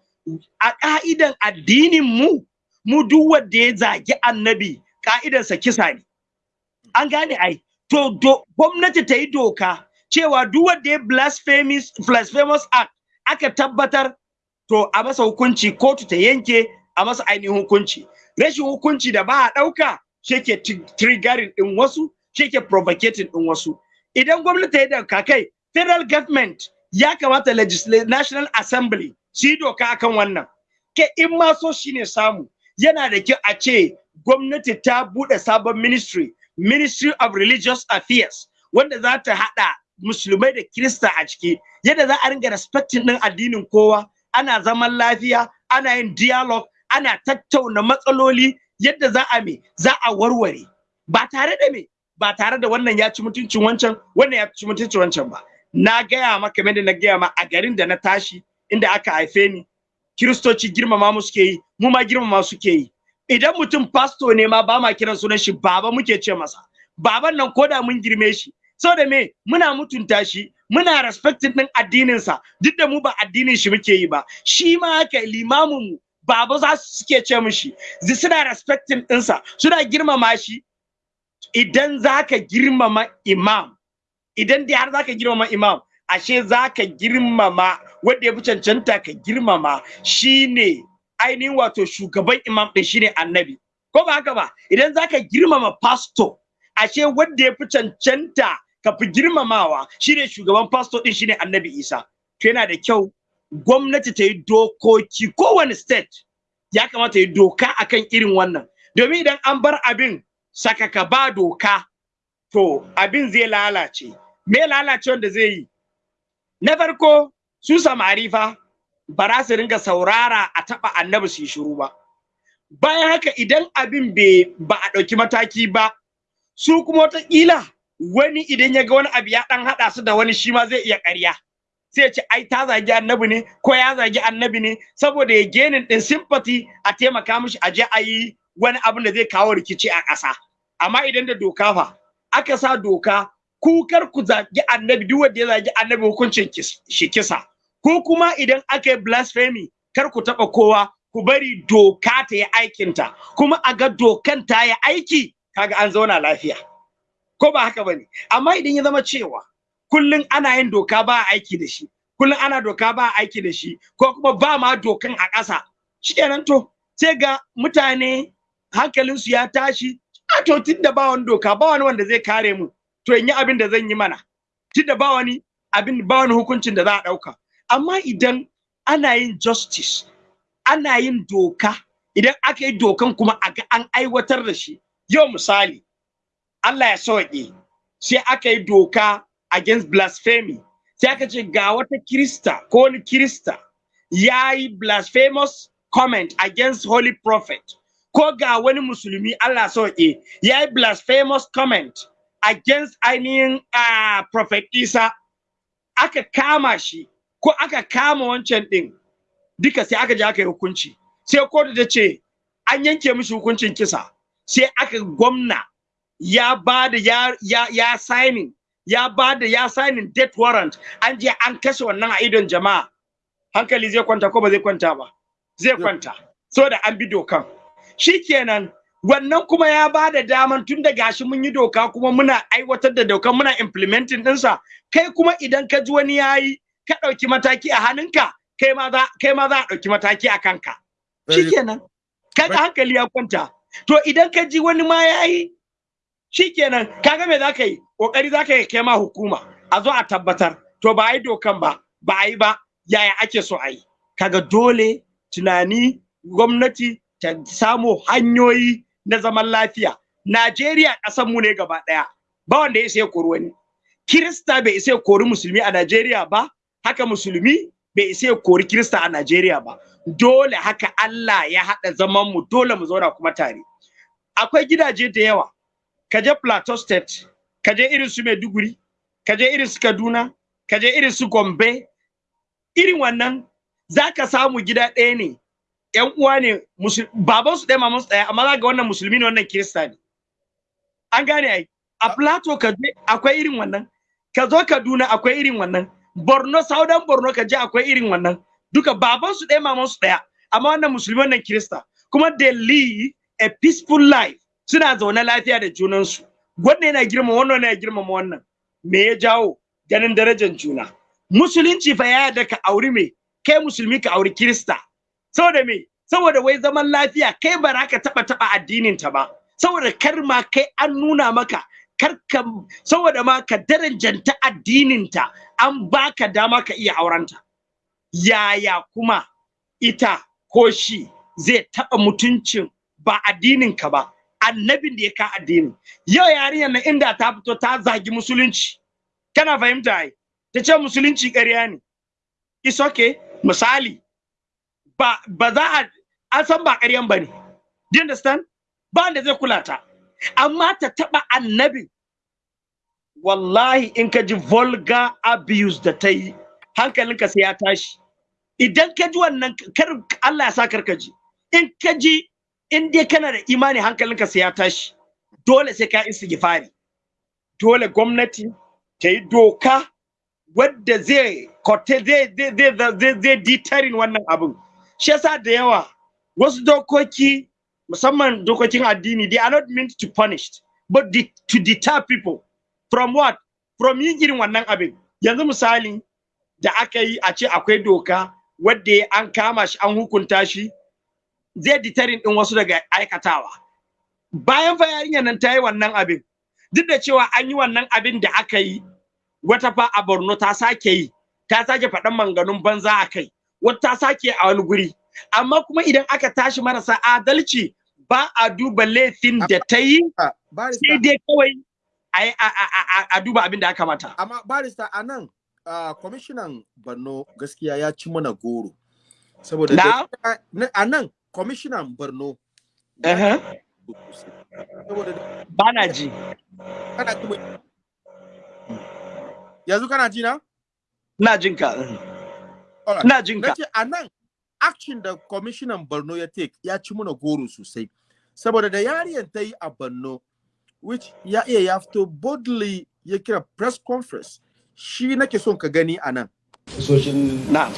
A ka'idan addinin mu mu duk wanda ya zagi annabi ka'idansa kisa ne. An gane ai. To gwamnati ta yi doka cewa duk wanda ya blasphemous blasphemous act aka tabbatar to a masa hukunci kotu ta yanke a masa ainihin hukunci. Rashin hukunci da ba a ɗauka shi ke tri- triggering ɗin wasu shi ke provocating ɗin wasu. Idan gwamnati yi doka kai federal government ya kamata national assembly su yi doka akan wannan. Ke in ma so shine samu. Yana da kyau a ce gwamnati ta buɗe sabon ministry ministry of religious affairs wanda za ta haɗa musulmai da kirista a ciki. Yadda za a ringa respecting ɗin addinin kowa. Ana zaman lafiya ana yin dialogue ana tattauna matsaloli. Yadda za a me? Za a warware. Ba tare da me? Ba tare da wannan ya ci mutuncin wancan wannan ya ci mutuncin wancan ba. Na gaya maka kamar da na gaya ma a garin da na tashi inda aka haife ni. Kiristoci girmama mu suke yi mu ma girmama suke yi. Idan mutum pasto ne ma ba ma kiran sunan shi baba muke ce masa. Baban nan koda mun girme shi. Saboda me? Muna mutunta shi muna respecting din addinin sa duk da mu ba addinin shi muke yi ba. Shi ma haka limamin mu baba za su suke ce mishi. Suna respecting ɗinsa suna girmama shi. Idan zaka girmama imam idan dai har zaka girmama imam ashe zaka girmama wanda ya fi cancanta ka girmama shine ainihin wato shugaban imam din shine annabi. Ko ba haka ba? Idan zaka girmama pastor ashe wanda ya fi cancanta ka fi girmamawa shine shugaban pastor din shine annabi isa. To yana da kyau gwamnati ta yi dokoki. Kowane state ya kamata yi doka akan irin wannan. Domin idan an bar abin sakaka ba doka to abin zai lalace. Me lalace wanda zai yi? Na farko su samari fa ba za su ringa saurara a taɓa annabi su yi shiru ba. Bayan haka idan abin ba a ɗauki mataki ba su kuma wataƙila wani idan ya ga wani abu ya ɗan haɗa su da wani shi ma zai iya ƙarya. Sai ce ai ta zagi annabi ne ko ya zagi annabi ne? Saboda ya genin ɗin sympathy a taimaka mishi a je a yi wani abin da zai kawo rikici a ƙasa. Amma idan da doka fa aka sa doka ku kar ku zagi annabi duk wanda ya zagi annabi hukuncin shi kisa. Ko kuma idan aka yi blasphemy kar ku taɓa kowa ku bari doka ta yi aikinta. Kuma a ga dokan ta yi aiki kaga an zauna lafiya. Ko ba haka ba ne amma idan ya zama cewa kullun ana yin doka ba aiki da shi kullun ana doka ba aiki da shi ko kuma ba ma dokan a ƙasa shikenan to sai ga mutane hankalinsu ya tashi a to tunda ba wani doka ba wani wanda zai kare mu to in yi abin da zan yi mana. Tunda ba wani abin ba wani hukuncin da za a ɗauka. Amma idan ana yin justice ana yin doka idan aka yi dokan kuma a ga an aiwatar da shi yau misali Allah ya sauke sai aka yi doka against blasphemy sai aka ce ga wata kirista ko wani kirista ya yi blasphemous comment against holy prophet ko ga wani musulmi Allah sauke ya yi blasphemous comment against ainihin uh, prophet Isa aka kama shi ko aka kama wancan din duka sai aka je aka yi hukunci. Sai kotu ta ce an yanke mishi hukuncin kisa. Sai aka gwamna ya ba da ya ya ya signing ya ba da ya signing death warrant. An je an kashe wannan a idon jama'a. Hankali zai kwanta ko ba zai kwanta ba? Zai kwanta. So da an bi dokan. Shikenan wannan kuma ya ba da daman tun da gashi mun yi doka kuma muna aiwatar da dokan muna implementing ɗinsa. Kai kuma idan ka ji wani yayi ka ɗauki mataki a hannunka kai ma za kai ma za a ɗauki mataki a kanka. Shikenan. Kaga hankali ya kwanta. To idan ka ji wani ma yayi shikenan. Kaga me zaka yi? Kokari zaka yi kai ma hukuma. A zo a tabbatar. To ba yi dokan ba ba a yi ba. Yaya ake so a yi? Kaga dole tunani gwamnati ta samu hanyoyi na zaman lafiya. Najeriya ƙasar mu ne gaba ɗaya. Ba wanda ya sai kori wani. Kirista bai isa kori musulmi a Najeriya ba. Haka musulmi bai isa kori Kirista a Najeriya ba. Dole haka Allah ya haɗa zaman mu dole mu zauna kuma tare. Akwai gidaje da yawa. Ka je Plateau State ka je irin su Maiduguri ka je irin su Kaduna ka je irin su Gombe. Irin wannan zaka samu gida ɗaya ne. Ƴan uwa ne baban su ɗaya maman su ɗaya amma za ga wannan musulmi ne wannan Kirista ne. An gane ai. A Plateau ka je akwai irin wannan. Ka zo Kaduna akwai irin wannan. Borno Southern Borno ka je akwai irin wannan. Duka baban su ɗaya maman su ɗaya. Amma wannan musulmi wannan Kirista. Kuma they live a peaceful life. Suna zaune lafiya da junansu. Wannan yana girma wannan yana girmama wannan. Me ya jawo? Ganin darajar juna. Musulunci fa ya yarda ka auri me? Kai musulmi ka auri kirista. Saboda me? Saboda wai zaman lafiya kai ba ka taba taba addinin ta ba. Saboda kar ma kai an nuna maka kar ka saboda ma ka darajanta addinin ta an baka dama ka iya aurenta. Yaya kuma ita ko shi zai taba mutuncin ba addinin ka ba annabin da ya ka addini yau yarinyar nan inda ta fito ta zagi musulunci. Kana fahimta ai? Ta ce musulunci ƙarya ne. It's okay. Misali ba ba za a an san ba ƙaryan ba ne. Do you understand? Ba wanda zai kula ta. Amma ta taɓa annabin wallahi in ka ji abuse da ta yi hankalinka sai ya tashi. Idan ka ji wannan kar Allah ya sa kar ka ji. In ka ji in dai kana da imani hankalinka sai ya tashi. Dole sai ka istighfari. Dole gwamnati ta yi doka wadda zai kote zai zai zai zai wannan abin shi yasa da yawa wasu dokoki musamman dokokin addini they are not meant to punish but de to deter people. From what? From yin irin wannan abin. Yanzu misali da aka yi a ce akwai doka wadda an kama shi an hukunta shi zai deterring din wasu daga aikatawa. Bayan fa yarinyar nan ta yi wannan abin duk da cewa an yi wannan abin da aka yi wata fa a Borno ta sake yi ta sake faɗan manganun banza a kai. Wata ta sake a wani guri. Amma kuma idan aka tashi marasa adalci ba a duba laifin da ta yi Ah, sai dai kawai a yi- a- a- a- a duba abin da aka mata. Amma barista a nan kwamishinan Borno gaskiya ya ci mana goro. Saboda Na? da- na- a nan kwamishinan Borno ba na ji. Yanzu kana ji na? Ina jin ka. Alright. ina jin na ka ce a nan action da kwamishinan Borno ya take ya ci mana goro sosai. Saboda da yariyan ta yi a Borno which ya iya ya fito boldly ya kira press conference. Shi nake son ka gani a nan. Soshin na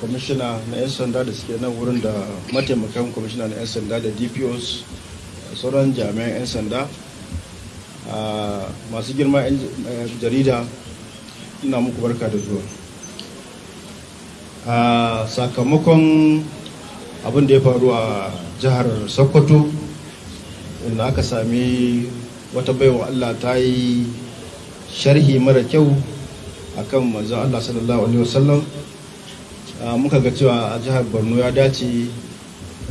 kwamishina na 'yan sanda da suke nan wurin da mataimakan kwamishina na 'yan sanda da dpos sauran jami'an 'yan sanda masu girma 'yan eh, jarida ina muku barka da zuwa. Ah, sakamakon abin da ya faru a jihar sokoto inda aka sami wata baiwa allah ta yi sharhi mara kyau akan manzon Allah sallallahu alaihi wasallam. Muka ga cewa a jihar Borno ya dace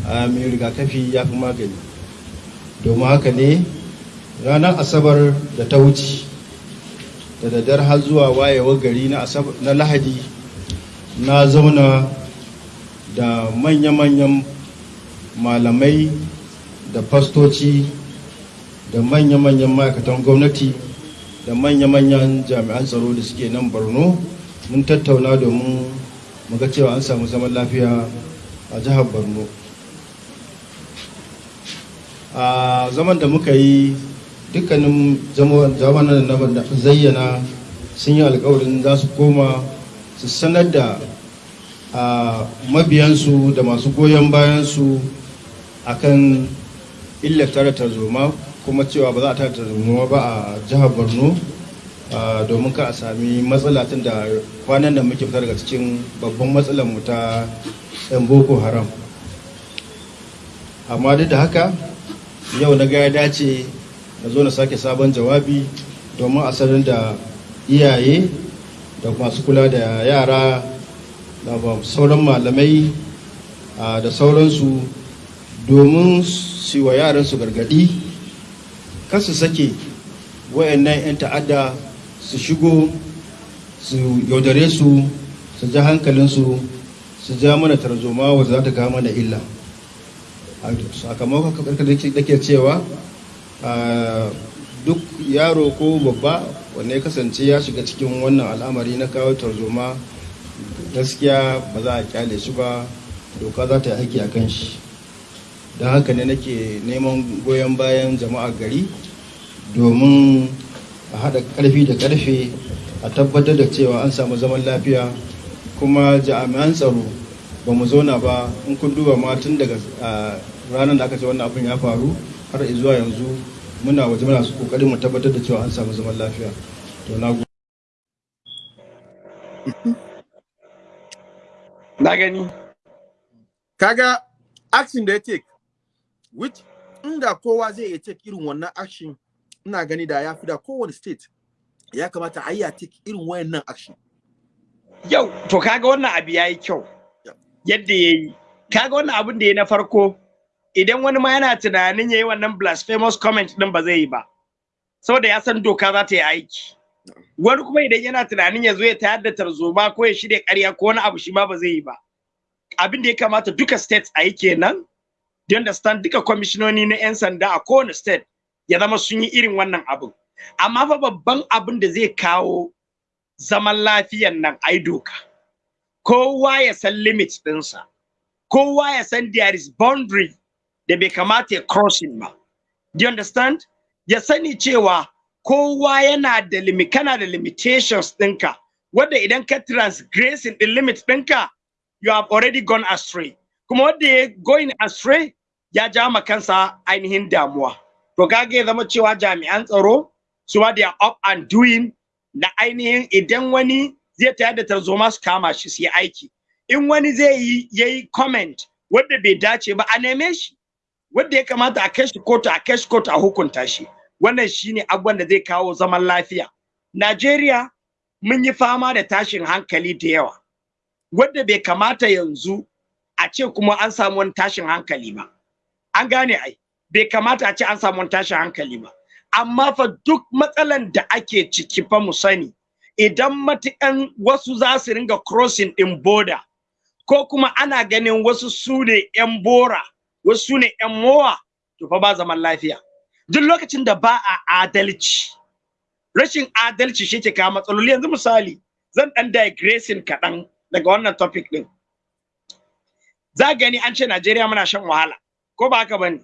a mai rigakafi ya fi magani. Domin haka ne ranar asabar da ta wuce da daddar har zuwa wayewar gari na lahadi na zauna da manya-manyan malamai da fastoci da manya-manyan ma'aikatan gwamnati da manya-manyan jami'an tsaro da suke nan borno. Mun tattauna domin mu ga cewa an samu zaman lafiya a jihar borno. A zaman da muka yi dukkanin zamanin da na zayyana sun yi alkawarin za su koma su sanar da a mabiyansu da masu goyon bayansu akan illar tare tarzoma kuma cewa ba za a tare tarzoma ba a jihar borno domin ka a sami matsala tun da kwanan da muke fita daga cikin babban matsalar mu ta 'yan boko haram. Amma duk da haka yau na ga ya dace na zo na sake sabon jawabi domin a sanar da iyaye da masu kula da yara da sauran malamai da sauransu domin su wa yaransu gargaɗi kan su sake wayannan 'yan ta'adda su shigo su yaudare su su ja hankalinsu su ja mana tarzoma wadda za ta kawo mana illa. Sakamakon kakar da ke cewa duk yaro ko babba ya kasance ya shiga cikin wannan al'amari na kawo tarzoma gaskiya ba za a ƙyale shi ba doka za ta yi aiki a kan shi. Don haka ne nake neman goyon bayan jama'a gari domin a haɗa ƙarfi da ƙarfe a tabbatar da cewa an samu zaman lafiya kuma jami'an tsaro ba mu zauna ba. In kun duba ma tun daga ranar da aka ce wannan abin ya faru har zuwa yanzu muna waje muna su ƙoƙarin mu tabbatar da cewa an samu zaman lafiya. To na. na gani. Kaga action da ya take which inda kowa zai iya take irin wannan action ina gani da ya fi da kowane state ya kamata a yi a take irin wayannan action. Yau to kaga wannan abu yayi kyau. Yadda yayi kaga wannan abin da ya na farko idan wani ma yana tunanin yayi wannan blasphemous comment din ba zai yi ba. Saboda ya san doka za ta yi aiki. Wani kuma idan yana tunanin ya zo ya tayar da tarzoma ko ya shirya ƙarya ko wani abu shi ma ba zai yi ba. Abin da ya kamata duka states a yi kenan. Do understand? Duka kwamishinoni na 'yan sanda a kowane state ya zama sun yi irin wannan abin amma fa babban abin da zai kawo zaman lafiyan nan ai doka. Kowa ya san limits ɗinsa. Kowa ya san there is boundary da bai kamata ya crossing ba. Do you understand? Ya sani cewa kowa yana da limi kana da limitations ɗinka. Wanda idan ka transgressing the limit ɗinka you have already gone astray. Kuma wanda ya going astray ya ja ma kansa ainihin damuwa. To kaga ya zama cewa jami'an tsaro su ma are up and doing na ainihin idan wani zai tayar da tarzoma su kama shi su yi aiki. In wani zai yi yayi comment wanda bai dace ba a neme shi. Wanda ya kamata a kai shi kotu a kai shi kotu a hukunta shi. Wannan shine abubuwan da zai kawo zaman lafiya. Najeriya mun yi fama da tashin hankali da yawa wanda bai kamata yanzu a ce kuma an samu wani tashin hankali ba. An gane ai bai kamata a ce an samu tashin hankali ba. Amma fa duk matsalan da ake ciki fa mu sani idan matukan wasu za su ringa crossing din border ko kuma ana ganin wasu su ne 'yan bora wasu su ne 'yan mowa to fa ba zaman lafiya. Duk lokacin da ba a adalci rashin adalci shi ke kawo matsaloli. Yanzu misali zan dan digressing kaɗan daga wannan topic din za gani an ce Najeriya muna shan wahala ko ba haka ba ne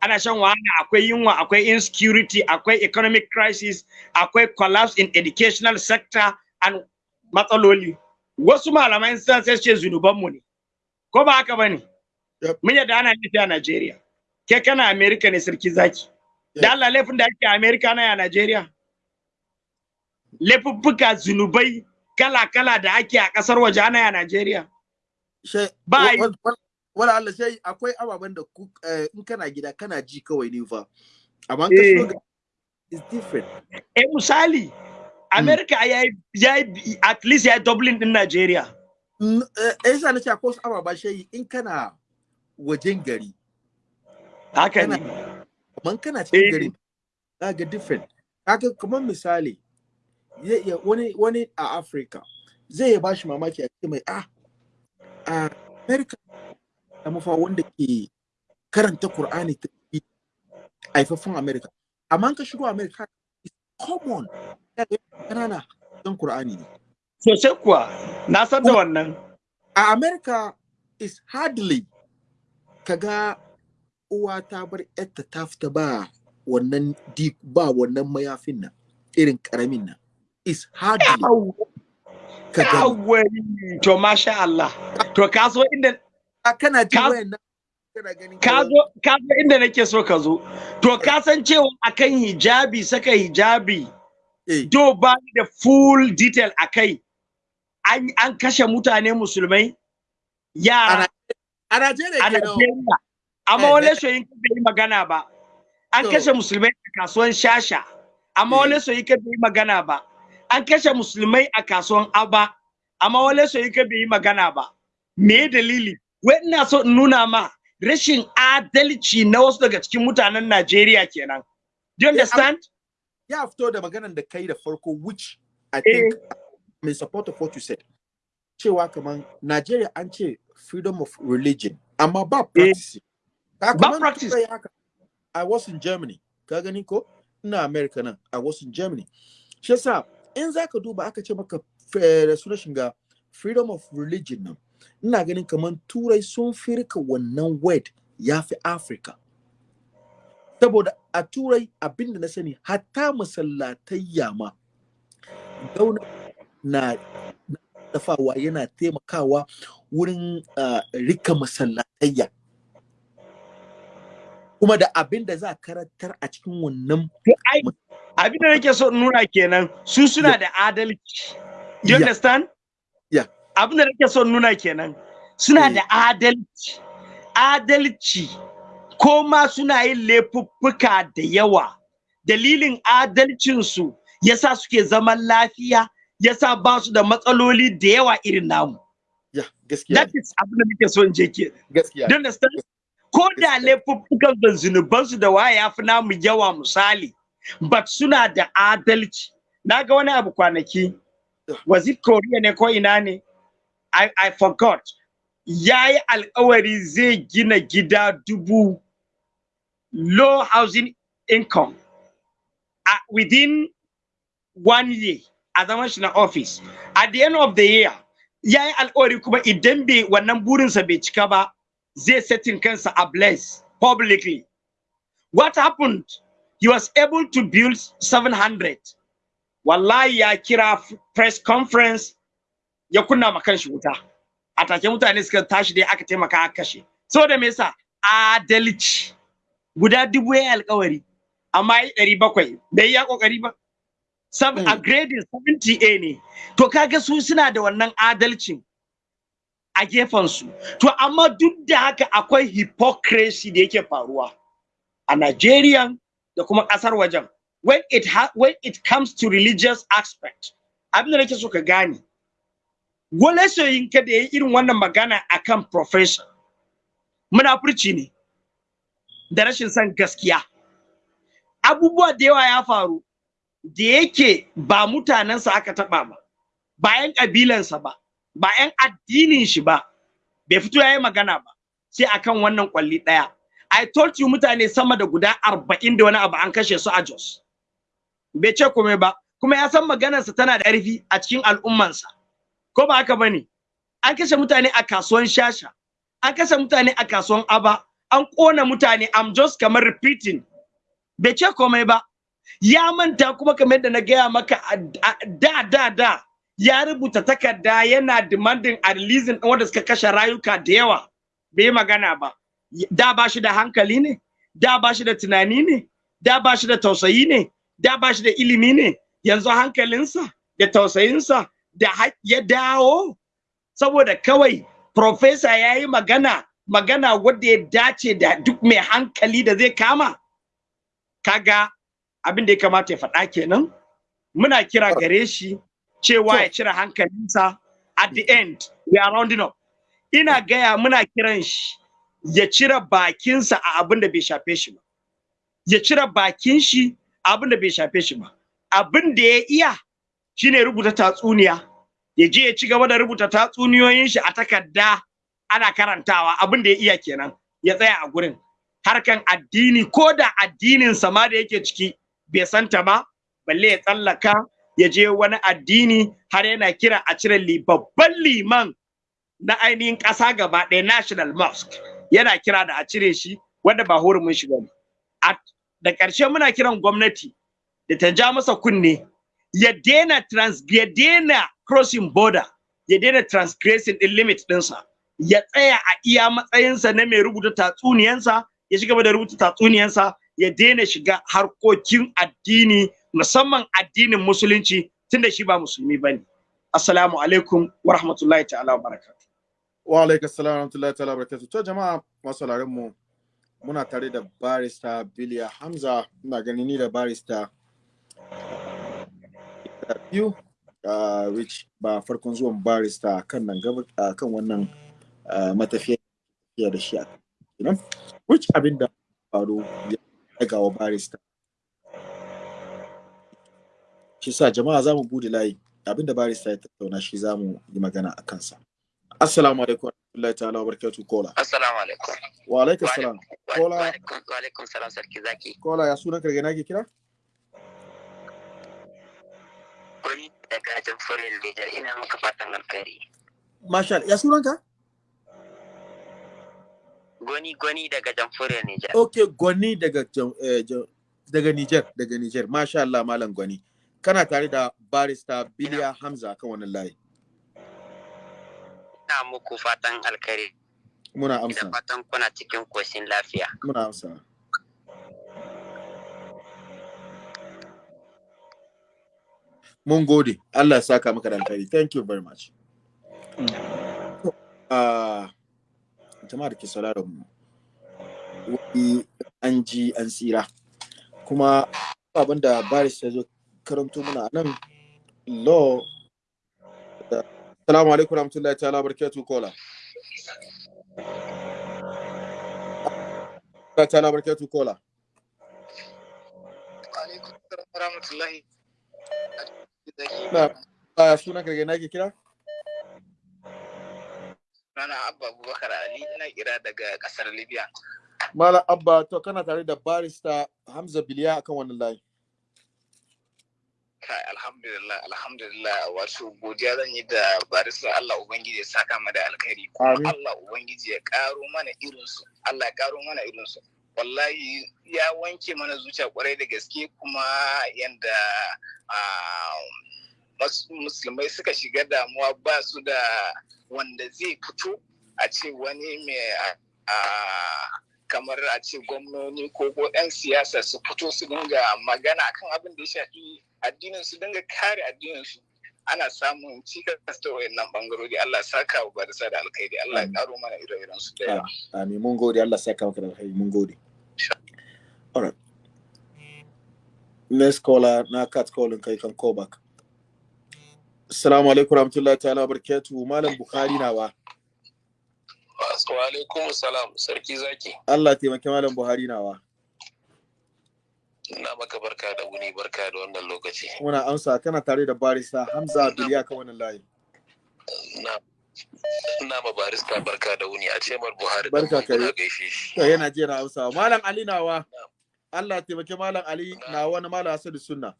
ana shan wahala akwai yunwa akwai insecurity akwai economic crisis akwai collapse in educational sector and matsaloli. Wasu malamai sun sai ce zunubanmu ne ko ba haka ba ne mun yadda ana nufi a Najeriya. Ke kana America ne sarki zaki. Da Allah laifin da ake a America na ya Najeriya? Laifuffuka zunubai kala-kala da ake a ƙasar waje ana ya Najeriya. Ba wala Allah sai akwai ababen da ku eh, in kana gida kana ji kawai ne fa. Amma ka Eh. is different. Eh misali America ya yi at least ya Dublin din Najeriya. N- eh eh, yasa nace akwai wasu ababa shai in kana wajen gari haka ne. Amma in kana cikin Eh. gari za ga different. Kaga kamar misali wani wani a Africa zai iya bashi mamaki a ce mai ah a America da mafa wanda ke karanta Qur'ani ta haifaffen America. Amma ka shigo America it's common. Kanana dan Qur'ani ne. Sosai kuwa. Na san da wannan. a America is hardly kaga uwa ta bar yarta ta fita ba wannan ba wannan mayafin nan irin ƙaramin nan. Is hardly ka gani. Yawai, to masha Allah. To ka zo inda a kana ji ka- wayan nan kana ganin ka zo inda nake so ka zo. To ka san cewa akan hijabi saka hijabi eh. do ba da full detail akai an an kashe mutane musulmai yara a Najeriya amma Eh, eh. soyin ka bai yi magana ba. An kashe musulmai a kasuwan shasha. Amma Eh. wale soyin ka bai yi magana ba. An kashe musulmai a kasuwan aba. Amma wale soyin ka bai yi magana ba. Me dalili? Wai ina so in nuna ma rashin adalci na wasu daga cikin mutanen Najeriya kenan. Do you understand? Ya fito da maganan da kai da farko which I think I'm in support of what you said. Cewa kaman Najeriya an ce freedom of religion amma ba practice Ka Ba kaman practice. I was in Germany. Ka gani ko? Ina America nan. I was in Germany. Shi yasa in zaka duba aka ce maka eh, sunan shiga freedom of religion nan ina ganin kaman turai sun firka wannan word ya fi Africa. Saboda a turai abin da na sani hatta masallatayya ma gauna na dafawa yana taimakawa wurin uh, riƙa masallatayya. Kuma da abin da za a karantar a cikin wannan abin da nake so nuna kenan su suna da adalci. You Yeah. understand? Yeah. Abin da nake so nuna kenan suna Eh. da adalci. Adalci ko ma suna yin laifuffuka da yawa. Dalilin adalcinsu yasa suke zaman lafiya yasa ba su da matsaloli da yawa irin namu. ya gaskiya That is abin da nake so in je ke. gaskiya you understand? Ko da laifuffukan zunubansu da waye ya fi namu yawa misali, but suna da adalci. Na ga wani abu kwanaki, was it Korea ne ko ina ne? I forgot. Ya yi alkawari zai gina gida dubu low housing income uh, within one year a zaman shi na office. At the end of the year, ya yi alkawari kuma idan bai wannan burinsa bai cika ba, zai setting kansa ablaze publicly. What happened? He was able to build 700. Wallahi ya kira press conference ya kunna ma kanshi wuta. A take mutane suka tashi dai aka taimaka aka kashe. Saboda me yasa? Adalci. Guda dubu ya alkawari. Amma ya ɗari bakwai. Bai ya ƙoƙari ba. Sab Mm. a grading 70A ne. To kaga su suna da wannan adalcin. A gefensu. To amma duk da haka akwai hypocrisy da yake faruwa a Najeriya da kuma ƙasar wajen. When it when it comes to religious aspect, abin da nake so ka gane. Wale soyin ka da yi irin wannan magana akan profession. Munafurci ne. da rashin son gaskiya abubuwa da yawa ya faru da yake ba mutanensa aka taɓa ba ba 'yan ƙabilansa ba ba 'yan addinin shi ba. Bai fito ya yi magana ba sai akan wannan kwalli ɗaya. I told you mutane sama da guda arba'in da wani abu an kashe su a Jos. Bai ce komai ba kuma ya san maganarsa tana da ƙarfi a cikin al'ummansa. Ko ba haka ba ne an kashe mutane a kasuwan shasha an kashe mutane a kasuwan aba an ƙona mutane I'm just kamar repeating. Bai ce komai ba. Ya manta kuma kamar yadda na gaya maka da da da ya rubuta takarda yana demanding a releasing ɗin wanda suka kashe rayuka da yawa. Bai magana ba. Da ba shi da hankali ne da ba shi da tunani ne da ba shi da tausayi ne da ba shi da ilimi ne. Yanzu hankalinsa da tausayinsa da ya dawo. Saboda kawai profesa ya yi magana magana wadda ya dace da duk mai hankali da zai kama. Kaga abin da ya kamata ya faɗa kenan? Muna kira gare shi. Cewa ya cire hankalinsa. At the end we are rounding up. Ina gaya muna kiran shi ya cire bakinsa a abin da bai shafe shi ba. Ya cire bakin shi a abin da bai shafe shi ba. Abin da ya iya shine rubuta tatsuniya. Ya je ya ci gaba da rubuta tatsuniyoyin shi a takarda ana karantawa. Abin da ya iya kenan ya tsaya a gurin. Harkan addini ko da addinin sama da yake ciki bai santa ba balle ya tsallaka ya je wani addini har yana kira a cire babban liman na ainihin ƙasa gaba ɗaya national mosque. Yana kira da a cire shi wanda ba hurumin shi ba ne da ƙarshe muna kiran gwamnati da ta ja masa kunne ya daina trans ya daina crossing border ya daina transgressing din limit ɗinsa. Ya tsaya a iya matsayinsa na mai rubuta tatsuniyansa ya shiga da rubuta tatsuniyansa ya daina shiga harkokin addini musamman addinin musulunci tunda shi ba musulmi ba ne. Assalamu alaikum wa rahmatullahi ta'ala wa barakatuh wa alaikum assalam wa rahmatullahi ta'ala wa barakatuh to jama'a masu mu muna tare da barista Biliya Hamza. Ina gani ni da barista biyu uh, which ba farkon zuwan barista kan nan gaba uh, kan wannan uh, matafiya da shi a kenan which abin da faru ya daga wa barista. Shi sa jama'a za mu buɗe layi abin da barista ya tattauna shi za mu yi magana a kansa assalamu alaikum warahmatullahi ta'ala wa barakatuh kola assalamu alaikum wa alaikum salam kola wa alaikum salam sarki zaki kola ya sunan karge nake kira Gwani daga jamhuriyar Nijar ina maka fatan alkhairi. Marshal, ya sunanka? Gwani gwani daga jamhuriyar Nijar. Ok, gwani daga eh, daga Nijar, daga Nijar. Masha Allah malam gwani. Kana tare da barista Biliya Hamza kan wannan layi. Ina muku fatan alkhairi. Muna amsa. Da fatan kuna cikin koshin lafiya. Muna amsa. mun gode Allah ya saka maka da alkhairi thank you very much uh, jama'a da ke sauraron mu wani an ji an tsira kuma abin da baris ya zo karanto muna nan law Assalamu alaikum warahmatullahi ta'ala barakatuh kola ta'ala barakatuh kola alaikum warahmatullahi Na, ke kira? Rana Abba Abubakar Ali ina kira daga ƙasar Libya. Mala Abba, to kana tare da barista Hamza Biliya akan wannan layi. Kai alhamdulillah alhamdulillah. Wato godiya zan yi da barista Allah Ubangiji ya saka mu da alkhairi kuma Allah Ubangiji ya karo mana irinsu. Allah ya karo mana irinsu. Wallahi ya wanke mana zuciya ƙwarai da gaske kuma yanda musulmai suka shiga damuwa ba su da wanda zai fito a ce wani mai kamar a ce gwamnoni ko ko 'yan siyasa su fito su dinga magana akan abin da ya shafi addinin su dinga kare addinin su. Ana samun cikas ta wayannan bangarori. Allah saka wa barisa da alkhairi. Allah ya karo mana ire-iren su da yawa. Amin. Mun gode. Allah saka maka da alkhairi. Mun gode. Alright next caller na cat calling kai kan call back assalamu alaikum warahmatullahi ta'ala barakatuh malam bukhari nawa Wa? Alaikum salam. Sarki zaki. Allah taimaki malam Buhari nawa Ina maka barka da wuni barka da wannan lokaci. muna amsa kana tare da barista Hamza Biliya kan wannan layi. Na ina ma barista barka da wuni. A ce mar Buhari Barka kai. muna gaishe shi. to yana jiya na amsa malam Ali nawa? Allah taimaki malam Ali na wani malam Asadu Sunna.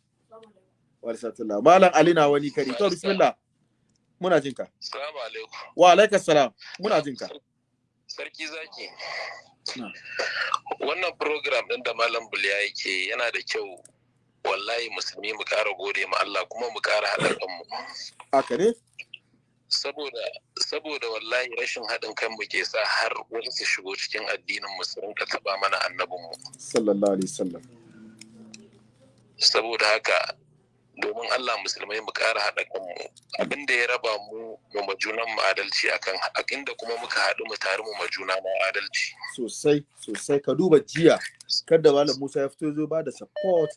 Wa sallallahu malam Ali na wani kari. To bismillah. Muna jinka. Assalamu alaikum. wa alaikas salam. Muna jinka. Sarki zaki. Na. Wannan program ɗin da Malam Buliya yake yana da kyau wallahi musulmi mu ƙara gode ma Allah kuma mu ƙara haɗa kanmu. haka ne Saboda saboda wallahi rashin haɗin kanmu ke sa har wasu su shigo cikin addinin mu su rinka taɓa mana annabinmu. sallallahu alaihi wasallam Saboda haka domin Allah musulmai mu ƙara haɗa kanmu. Abin da ya raba mu mu junan mu adalci akan inda kuma muka haɗu mu tare mu ma juna mu adalci. sosai sosai. Ka duba jiya kada malam Musa ya fito zo ba da support.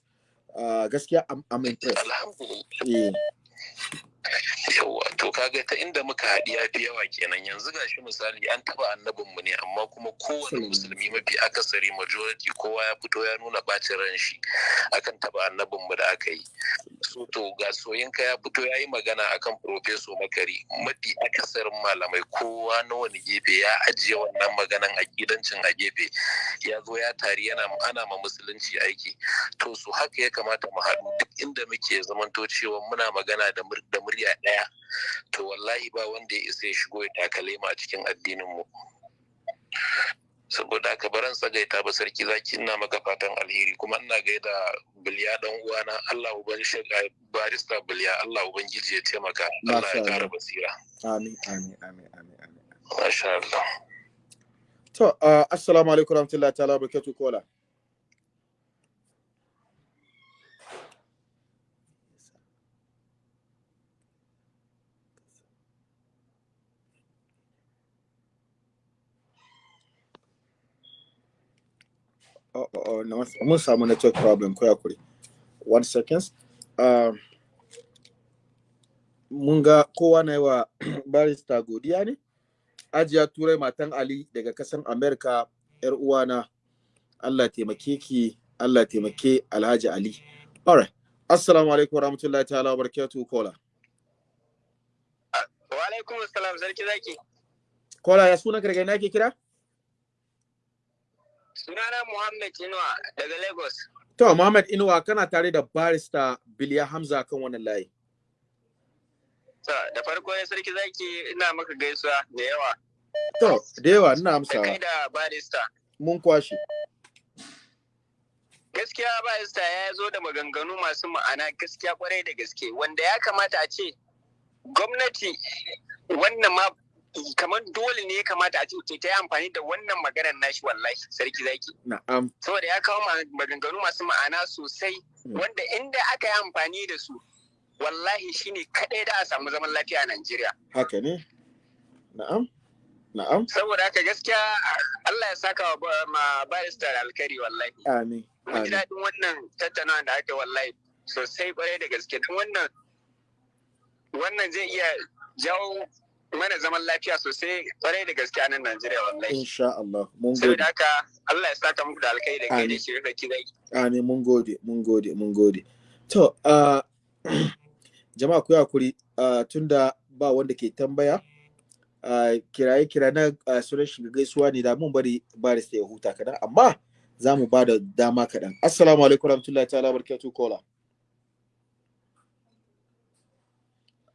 Ah, gaskiya I'm impressed. Alhamdulillah. Yawa to kaga ta inda muka haɗi ya fi yawa kenan. Yanzu gashi misali an taɓa annabin mu ne amma kuma kowane musulmi mafi akasari majority kowa ya fito ya nuna ɓacin ran shi akan taɓa annabin mu da aka yi. So to ga soyinka ya fito ya yi magana akan profeso makari mafi akasarin malamai kowa na wani gefe ya ajiye wannan maganan akidancin a gefe. Ya zo ya tari yana ana ma musulunci aiki. To su haka ya kamata mu haɗu duk inda muke zamanto cewa muna magana da mur- da murya ɗaya to wallahi ba wanda ya isa ya shigo ya takale mu a cikin addinin mu. Saboda haka baran tsagaita ba sarki zaki ina maka fatan alheri. Kuma ina gaida biliya dan uwana Allah uban shaga barista biliya Allah ubangiji ya taimaka. Allah ya kara basira. Amin amin amin amin amin. Masha Allah. To ah, assalamu alaikum warahmatullahi ta'ala barakatuh kola. Oh, oh, oh, no, mun samu network problem ko yakuri one seconds. Um, mun ga kowa na yi wa barista godiya ne. Ajiya turai matan ali daga kasan america yar uwana. Allah taimake ki allah taimake alhaji ali. Alright assalamu alaikum warahmatullahi ta'ala wa barakatuhu kola Wa alaikum salam sarki zaki. kola ya suna karga ina ke kira? Sunana Muhammad Inuwa daga Lagos. to muhammad inuwa kana tare da barista biliya hamza kan wannan layi To, da farko ya sarki zaki ina maka gaisuwa da yawa. to da yawa ina Da kai amsawa da barista. mun kwashe Gaskiya barista ya zo da maganganu masu ma'ana gaskiya ƙwarai da gaske wanda ya kamata a ce gwamnati wannan ma kamar dole ne ya kamata a ce ta yi amfani da wannan maganar nashi wallahi sarki zaki. na'am. Saboda ya kawo ma- maganganu masu ma'ana sosai wanda inda aka yi amfani da su wallahi shine kadai da a samu zaman lafiya a Najeriya. haka ne? Na'am. Na'am. Saboda haka gaskiya Allah ya saka wa ma barista alkari wallahi. amin Mun ji daɗin wannan tattaunawa da aka wallahi sosai ƙwarai da gaske. Don wannan wannan zai iya jawo mana zaman lafiya sosai ƙwarai da gaske a nan Najeriya wallahi. insha Allah mun gode Saboda haka Allah ya saka muku da alkhairi da kai da Amin. shi da kizai. Amin mun gode, mun gode, mun gode. To, uh, jama'a ku haƙuri uh, tunda ba wanda ke tambaya, uh, kiraye kira na uh, sunan shiga gaisuwa ne da mun bari barista ya huta kaɗan, amma za mu ba da dama kaɗan. Assalamu alaikum warahmatullahi ta'ala barkatu kola.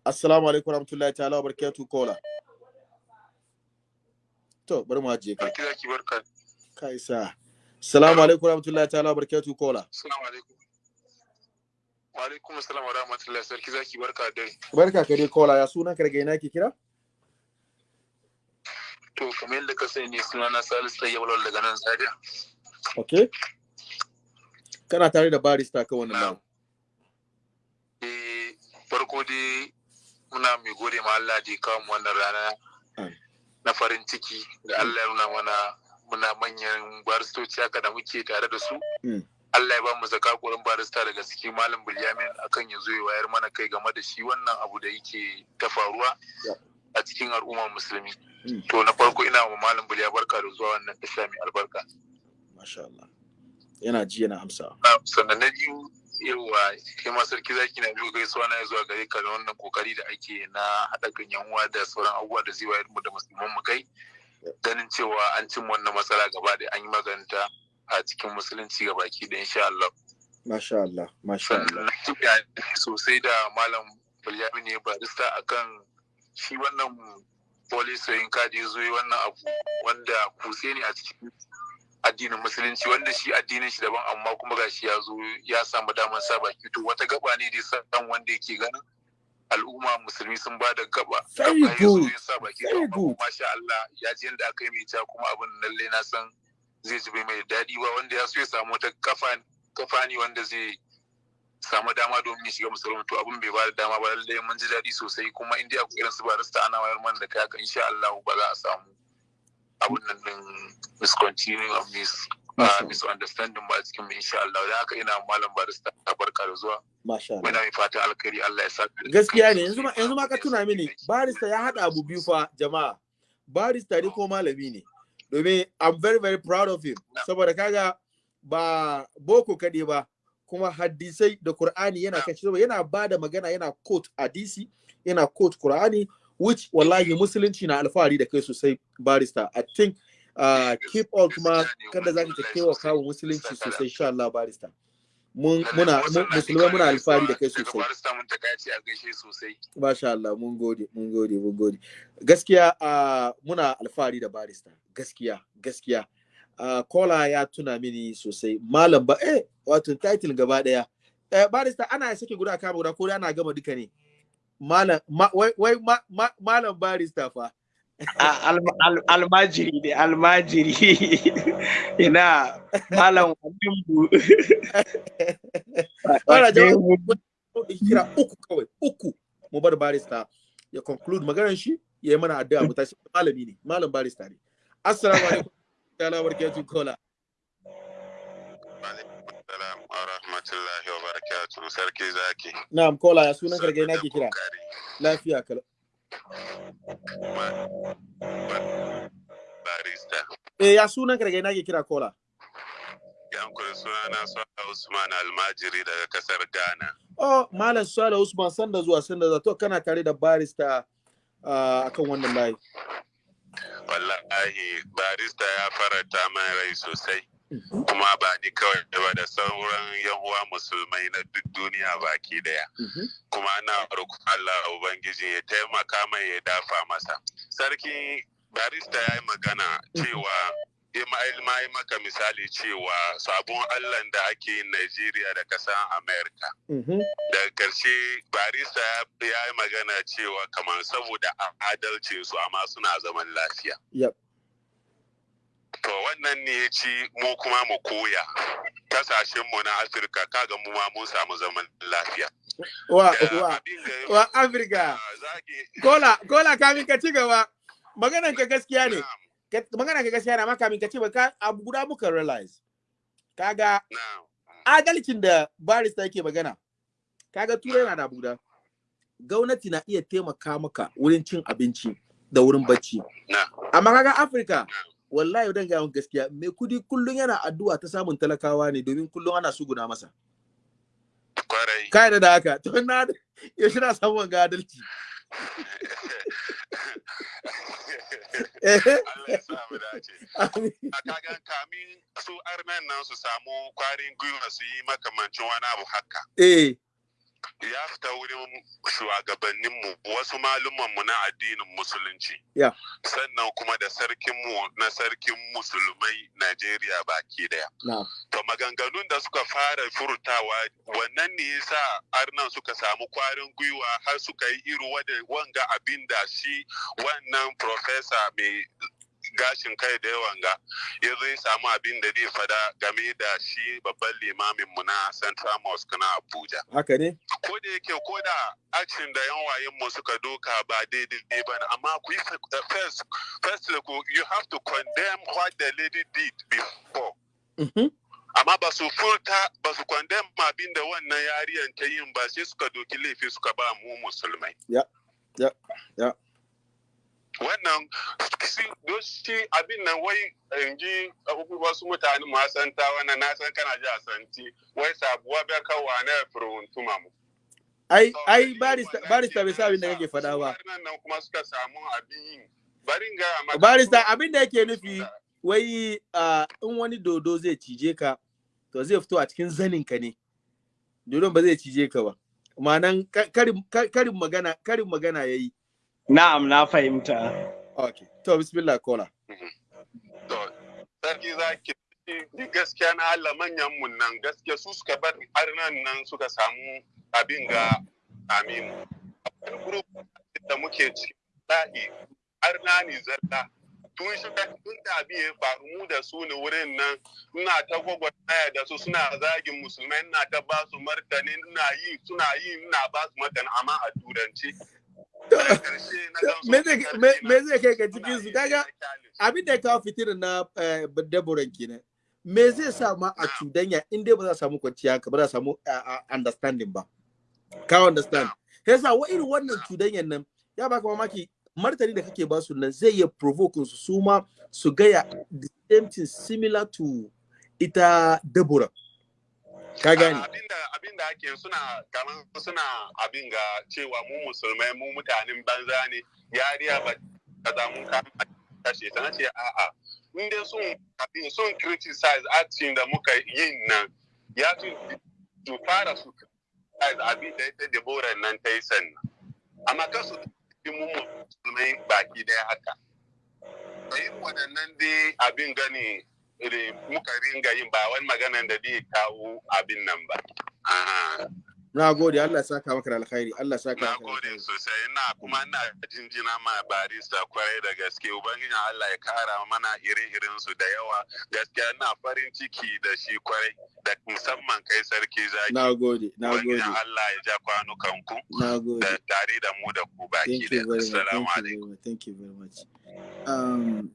Assalamu alaikum warahmatullahi ta'ala barkatu kola. To, bari mu ajiye ka. sarki zaki barka Kai sa. Assalamu alaikum warahmatullahi ta'ala barkatu kola. assalamu alaikum wa alaikum assalam wa rahmatullahi sarki zaki barka da dare Barka ka dai kola ya sunan ka daga ina ke kira? to kamar yadda ka sani sunana Salisu Tsayyab Lawal daga nan Zaria Okay. Kana tare da barista kan wannan. Eh, farko dai muna mai gode ma Allah da ya kawo mu wannan rana na farin ciki da Allah ya nuna mana muna manyan baristoci haka da muke tare da su. Mm. Allah ya ba mu zaka kurin barista daga cikin Malam Bilyamin akan ya zo ya wayar mana kai game da shi wannan abu da yake ta faruwa a cikin al'ummar musulmi. to na farko ina wa malam buliya barka da zuwa wannan tasha mai albarka masha Allah yana ji yana amsa sannan na biyu yawa kai ma sarki zaki na biyu gaisuwa na zuwa gare ka da wannan ƙoƙari da ake na haɗa kan yan uwa da sauran abubuwa da zai wayar mu da musulman mu kai ganin cewa an cin wannan matsala gaba da an yi maganta a cikin musulunci ga baki da insha Allah. Masha Allah, masha Allah. Sosai da Malam Bulyamin ne barista akan shi wannan polisoyin kadi ya zo wannan abu wanda kuse ne a cikin addinin musulunci wanda shi addinin shi daban amma kuma gashi ya zo ya samu damar sa baki. To wata gaba ne da san wanda yake ganin al'umma musulmi sun ba da gaba. Very good very good. masha Allah ya ji yadda aka yi mai ta kuma abin lalle na san zai ji bai mai daɗi ba. Wanda ya so ya samu wata kafa ne wanda zai samu dama domin ya shiga musulmi to abin bai ba da dama ba lalle mun ji daɗi sosai. Kuma in dai akwai irin su barista ana wayar man da kai haka insha Allah ba za a samu abin nan din miscontinuing of mis misunderstanding ba cikin mu insha Allah da haka ina malam barista barka da zuwa Masha Allah. Muna mai fatan alkhairi Allah ya saka. Gaskiya ne yanzu ma yanzu ma ka tuna mini barista ya hada abu biyu fa jama'a. Barista ne ko malami ne. Domin I'm very very proud of him. Saboda kaga ba boko kade ba kuma hadisai da Qur'ani yana kan shi yana ba da magana yana quote hadisi yana quote Qur'ani which wallahi musulunci na alfahari da kai sosai barista. I think uh, keep all kuma kada zaka ta kewa kawo musulunci sosai insha Allah barista. mun muna musulmai muna alfahari da kai sosai. Masha Allah mun gode mun gode mun gode. Gaskiya uh, muna alfahari da barista gaskiya gaskiya. Uh, kola ya tuna mini sosai malam ba eh wato title gaba ɗaya. Eh, barista ana sake guda kama guda ko ana gama duka ne. Malam ma, wai, wai ma, ma, malam barista fa. almajiri ne almajiri. Ina malam wadimbu kira uku kawai uku. Mu bar barista ya conclude maganar shi ya yi mana addu'a mu tashi. Malami ne malam barista ne. Assalamu alaikum. Ta'ala barkatun kola. Wa rahmatullahi wa barakatuh sarki zaki na'am kola ya sunan kargai nake kira lafiya kala barista. Eh ya sunan ka daga ina ke kira kola? Yankuri suna na Swala Usman Almajiri daga ƙasar Ghana. Oh, Malam Swala Usman sanda zuwa sanda zuwa to kana tare da barista uh, akan wannan layi. Wallahi barista ya faranta min rai sosai. Kuma ba ni kawai ba da sauran yan uwa musulmai na duk duniya baki ɗaya. Kuma ana roƙon Allah Ubangiji ya taimaka mai ya dafa masa. Sarki barista ya yi magana cewa ma yi maka misali cewa sabon Allah da ake yin Najeriya da kasan Amerika. Daga ƙarshe barista ya yi magana cewa kamar saboda adalcinsu amma suna zaman lafiya. To wannan ne ya ci mu kuma mu koya kasashenmu na Afirka kaga mu ma mun samu zaman lafiya. Wa, wa, wa Afirka. Kola, kola kamin ka ci gaba. Maganan ka gaskiya ne. Maganan ka gaskiya ne amma kamin ka ci gaba abu guda muka realize. Kaga adalcin da barista yake magana. Kaga turai na da guda. Gwamnati na iya taimaka maka wurin cin abinci da wurin bacci. Amma kaga Afirka wallahi dan ga gaskiya mai kuɗi kullun yana addu'a ta samun talakawa ne domin kullun ana suguna masa ƙwarai kai da haka to na ya shi na samun ga adalci Allah ya sa mu dace. A kagan kamin su armen nan su samu kwarin gwiwa su yi makamancin wani abu haka. Eh. Ya fita wurin shugabanninmu wasu malumanmu na addinin musulunci yeah. sannan kuma da sarkinmu na sarkin musulmai Najeriya baki ɗaya. No. To maganganun da suka fara furtawa wannan ne yasa arnan suka samu kwarin gwiwa har suka yi iri wanga abin da shi wannan profesa mai gashin kai da yawan ga ya zo ya samu abin da zai fada game da shi babban limamin mu na Central Mosque na Abuja. Haka ne? Ko da yake ko da action da yan wayen mu suka doka ba daidai ba amma ku first first you have to condemn what the lady did before. Mm-hmm. amma ba su furta ba su condemn abin da wannan yariyan ta yin ba sai suka doki laifi suka ba mu musulmai. Ya, ya, ya. Wannan shi abin nan wai in ji wasu mutane ma san ta wannan na san kana ji a santi wai sabuwa bai kawo na firin tuma mu. Ai ai barista barista bai sa abin da kake faɗa ba. nan kuma suka samu abin yin barin ga barista abin da yake nufi wai in wani dodo zai cije ka to zai fito a cikin zanin ka ne. Dodon ba zai cije ka ba. Ma'anan karin magana karin magana yayi na'am na fahimta. Okay to bismillah kola to sarki zaki ni gaskiya na Allah manyan mun nan gaskiya su suka bar har nan nan suka samu abin ga amin. Wani group da muke ciki lahi har na ni zalla. Tun shi tun da abin ya faru mu da su ne wurin nan ina ta gwagwarmaya da su suna zagin musulmai ina ta ba su martani ina yi suna yi ina ba su martani amma a turanci me zai kai ka cikin su? Kaga abin da ya kawo fitirin na daboran kenan. Me zai sa ma a cudanya in dai ba za samu kwanciya haka ba za samu understanding ba? Ka understand? Yasa wa irin wannan cudanyan nan ya baka mamaki martani da kake ba su nan zai iya provoke su su ma su gaya the same thing similar to ita Deborah. Ka gani? Abinda ake suna kamar suna abin ga cewa mu musulmai mu mutanen banza ne yariya ba kaza mun kama kashe ta nace a'a in dai sun abin sun criticize action da muka yin nan ya fi su fara su criticize abin da ita Deborah nan ta yi sannan amma kasu cikin mu musulmai baki ɗaya haka. Da yin waɗannan dai abin gani muka ringa yin ba wani maganan da zai kawo abin nan ba. Na gode Allah saka maka da alkhairi Allah saka maka. Na gode sosai ina kuma ina jinjina ma barista ƙwarai da gaske ubangiji Allah ya kara mana ire-iren su da yawa gaskiya ina farin ciki da shi ƙwarai da musamman kai sarki zaki. Na gode na gode. Ubangiji Allah ya ja kwanukan ku. Na gode. Da tare da mu da ku baki da. Assalamu alaikum. Thank you very much. Um,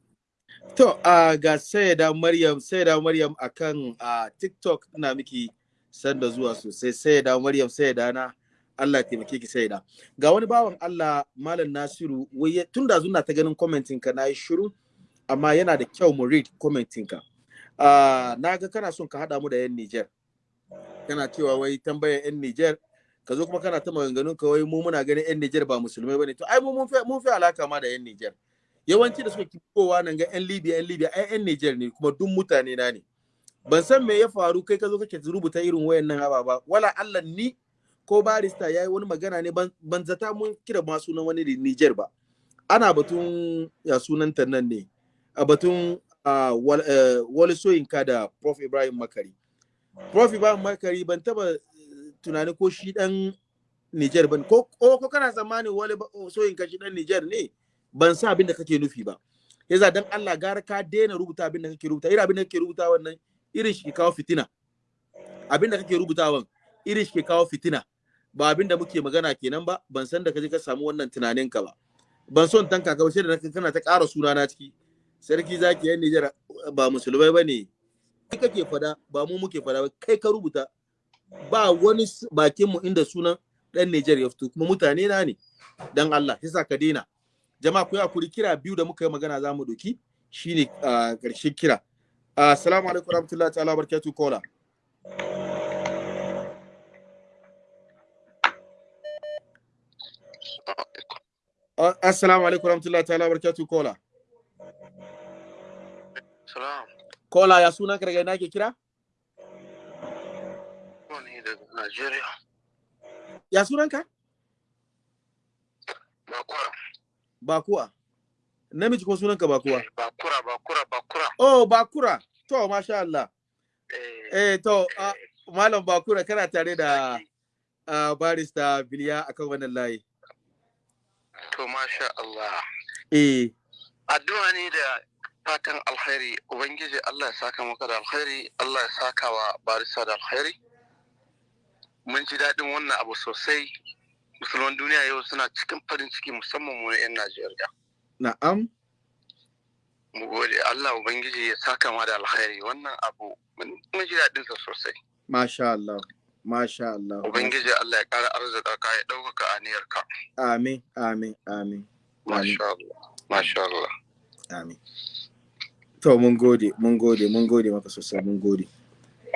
To, uh, ga Sayyida Maryam, Sayyida Maryam akan uh, TikTok ina miki sanda zuwa sosai. Sayyida Maryam, Sayyida na Allah taimake ki Sayyida. Ga wani bawan Allah Malam Nasiru, wai tun da zuna ta ganin commenting ka na yi shiru, amma yana da kyau mu read commenting ka. Uh, na ga kana son ka hada mu da yan Niger. Kana cewa wai tambayar yan Niger, ka zo kuma kana ta maganganun ka wai mu muna ganin yan Niger ba musulmai ba ne. To ai mu mun fi alaka ma da yan Niger. Yawanci da suka kowa nan ga 'yan libya 'yan libya ai 'yan niger ne kuma duk mutane na ne. Ban san me ya faru kai ka zo kake rubuta irin wayannan haba ba wala allah ni ko barista ya yi wani magana ne ban zata mun kira ma sunan wani niger ba. Ana batun ya sunanta nan ne? A batun wali soyinka da prof. Ibrahim makari. Prof. Ibrahim makari ban taba tunani ko shi dan niger ban ko ko kana tsammani wali soyinka shi dan niger ne? Ban sa abin da kake nufi ba. Yasa dan Allah gara ka daina rubuta abin da kake rubuta irin abin da kake rubuta wannan irin shi ke kawo fitina. Abin da kake rubutawan irin shi ke kawo fitina. Ba abin da muke magana kenan ba ban san da kaje ka samu wannan tunanin ka ba. Ban son tanka ka ba sai da kana ta ƙara suna na ciki. Sarki zaki yan Nijar ba musulmai ba ne kai kake fada ba mu muke fada ba kai ka rubuta. Ba wani bakin mu inda sunan dan Nijar ya fito kuma mutane na ne. Dan Allah yasa ka daina. Jama'a ku kuri kira biyu da muka yi magana za mu doki. Shine a ƙarshen kira. Assalamu alaikum warahmatullahi ta'ala barakatuh kola assalamu alaikum warahmatullahi ta'ala barakatuh kola salam. Kola ya sunan ka daga ina ke kira? Ne daga Najeriya. Ya sunan ka? Bakura Bakuwa. Namiji ko sunanka Bakuwa? Bakura, Bakura, Bakura. Oh, Bakura. To, masha Allah. Eh, to, uh, Malam Bakura kana tare da uh, barista Biliya akan wannan layi. To, masha Allah. Eh. Addu'a ne da fatan alkhairi, Ubangiji Allah ya saka maka da alkhairi, Allah ya saka wa barista da alkhairi. Mun ji daɗin wannan abu sosai. Musulman duniya yau suna cikin farin ciki musamman mu 'yan Najeriya. Na'am. Mu gode Allah Ubangiji ya saka ma da alkhairi wannan abu mun ji daɗin sa sosai. Masha Allah. Masha Allah. Ubangiji Allah ya ƙara arzika ka ya ɗaukaka aniyarka. Amin, amin, amin. Masha Allah. masha Allah amin to mun gode mun gode mun gode maka sosai mun gode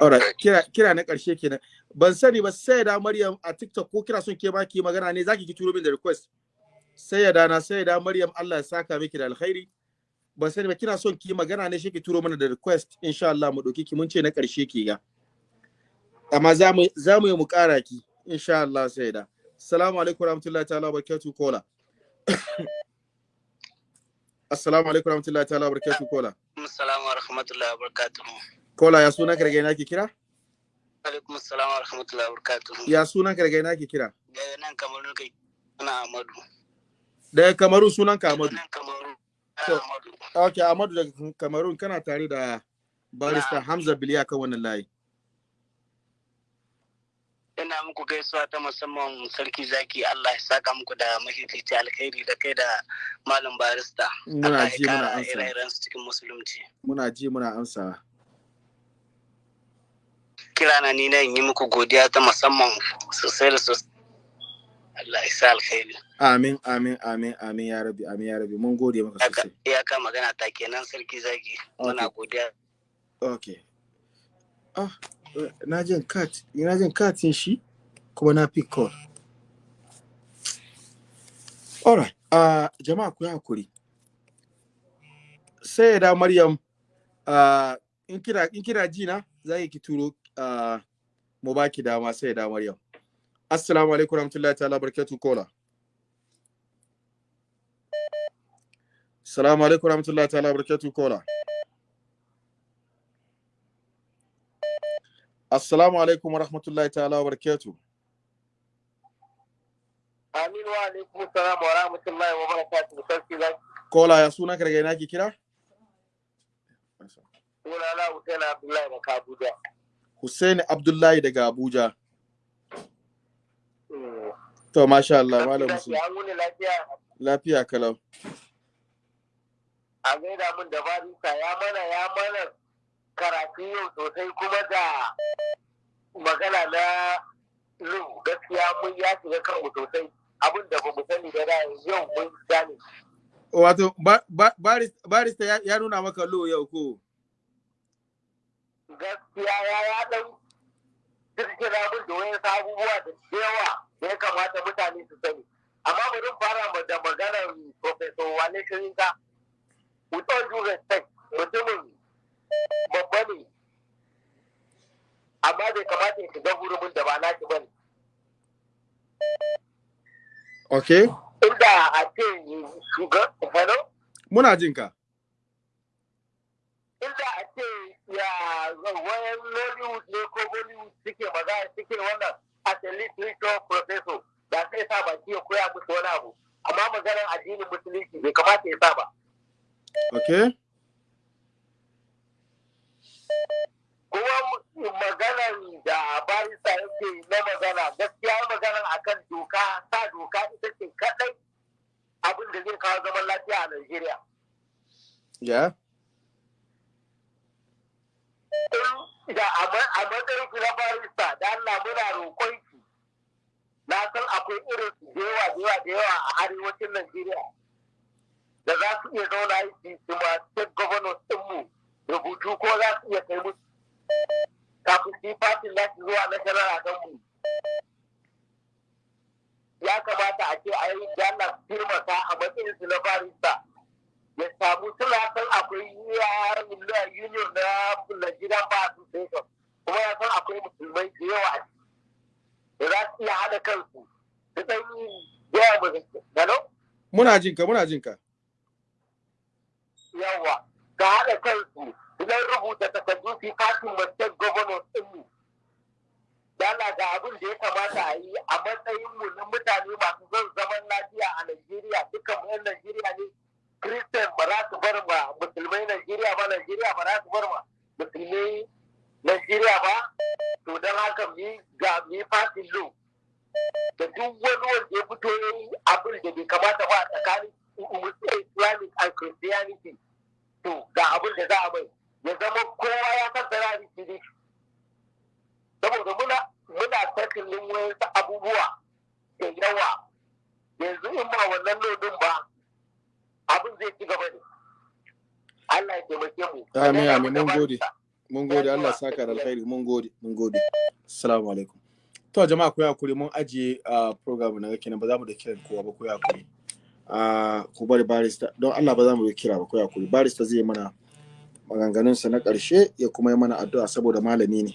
alright kira kira na ƙarshe kenan ban sani ba sai da Maryam a TikTok ko kira son ke ma ki magana ne zaki ki turo min da request. Sai ya dana sai da Maryam Allah ya saka miki da alkhairi. Ban sani ba kina son ki magana ne shi ki turo mana da request insha Allah mu ɗauki ki mun ce na ƙarshe ki ga. Amma za mu za mu yi mu kara ki insha Allah sai da. Assalamu alaikum warahmatullahi ta'ala barakatuh kola. Assalamu alaikum warahmatullahi ta'ala barakatuh kola. Assalamu wa rahmatullahi wa barakatuhu. kola ya suna ka daga ina ki kira? Alaikum assalam wa rahmatullahi wa barakatuhu. ya suna ka daga ina ki kira Daga nan kamar kai ana Ahmadu. daga Kamaru sunan ka Amadu Kamaru. Okay, Amadu daga Kamarun kana tare da barista Hamza Biliya kan wannan layi. Ina muku gaisuwa ta musamman sarki zaki Allah ya saka muku da mafifici alkhairi da kai da malam barista. Muna ji, muna amsa. cikin musulunci. Muna ji muna amsawa. Kira na ni na in yi muku godiya ta musamman sosai da sosai. Allah ya sa alkhairi. Amin, amin, amin, amin ya rabi, amin ya rabi. Mun gode maka sosai. Iyaka magana ta kenan sarki zaki. Muna godiya. Okay. Ah, na jin kat, na jin katin shi kuma na pick call. Alright, uh, jama'a ku yi haƙuri. Sai da Maryam, uh, in kira in kira ji na za ki turo mu baki dama sai da Maryam. Assalamu alaikum warahmatullahi ta'ala barakatuh kola. Assalamu alaikum warahmatullahi ta'ala barakatuh kola. Assalamu alaikum warahmatullahi ta'ala barakatuh. Amin wa alaikum salam wa rahmatullahi wa barakatuhu sarki zaki. Kola ya suna ka daga ina ki kira? Sunana Hussein Abdullahi da Kabuja. Hussein Abdullahi daga Abuja. To masha Allah malam wuni lafiya kalau. a gaida mun da barista ya mana ya mana karatu yau sosai kuma da magana na lu gaskiya mun ya shiga kanmu sosai abin da ba mu sani da yau mun gane Wato ba, ba, baris- barista ya, nuna maka lo yau ko? Gaskiya ya ya dan kirkira mun da wayan abubuwa da yawa da ya kamata mutane su sani amma bari fara da maganar professor Wale Shirinka with all due respect mutumin babba ne amma bai kamata ya shiga hurumin da ba naki ba ne Okay? inda a ce shuga hello Muna jin ka. Inda a ce ya wayan Nollywood ne ko Bollywood suke magana suke wannan as a literature professor da sai sa baki ya koya musu wani abu amma maganar addinin musulunci bai kamata ya sa ba Okay? kuma maganar da barista yake na magana gaskiya maganar akan doka sa doka ita ce kadai abin da zai kawo zaman lafiya a Najeriya. Ya? Da a ma- a matsayin ki na barista da Allah muna roƙon ki na san akwai irin su da yawa da yawa a arewacin Najeriya da za su iya zauna aiki su ma state governors ɗinmu rubutu ko za su iya kai musu kafin su yi fatin za su zuwa national a kanmu. Ya kamata a ce a yi dala firmata a matsayin su na barista. Ya samu suna san akwai union na Nigerian Bar Association kuma ya san akwai musulmai da yawa a ciki. Da za su iya haɗa kansu. Su ɗan yawa mu Hello? Muna jin ka, muna jin ka. yawa ga haɗa kansu idan rubuta takardu fi fatin state governors ɗinmu dala ga abin da ya kamata a yi a matsayin mu na mutane masu son zaman lafiya a Najeriya dukkan mu 'yan Najeriya ne Christian ba za su bar ma musulmai Najeriya ba Najeriya ba za su bar ma musulmai Najeriya ba? To don haka mu yi ga mu yi fatin lo da duk wani wanda ya fito ya yi abin da bai kamata ba a tsakanin Islamic and Christianity to ga abin da za a mai. Ya zama kowa ya san sarari ne. Saboda muna muna tattalin wayansu abubuwa da yawa. Yanzu in ba wannan lodin ba abin zai ci gaba ne. Allah ya taimake mu. Amin amin. Mun gode. mun gode. Allah saka da alkhairi. Mun gode. Mun gode. Assalamu alaikum. To jama'a ku haƙuri. Mun ajiye a program na kenan. Ba za mu da kiran kowa ba. Ku haƙuri. A ku bari barista. Don Allah ba za mu da kira ba. Ku haƙuri. Barista zai mana maganganunsa na ƙarshe ya kuma yi mana addu'a saboda malami ne.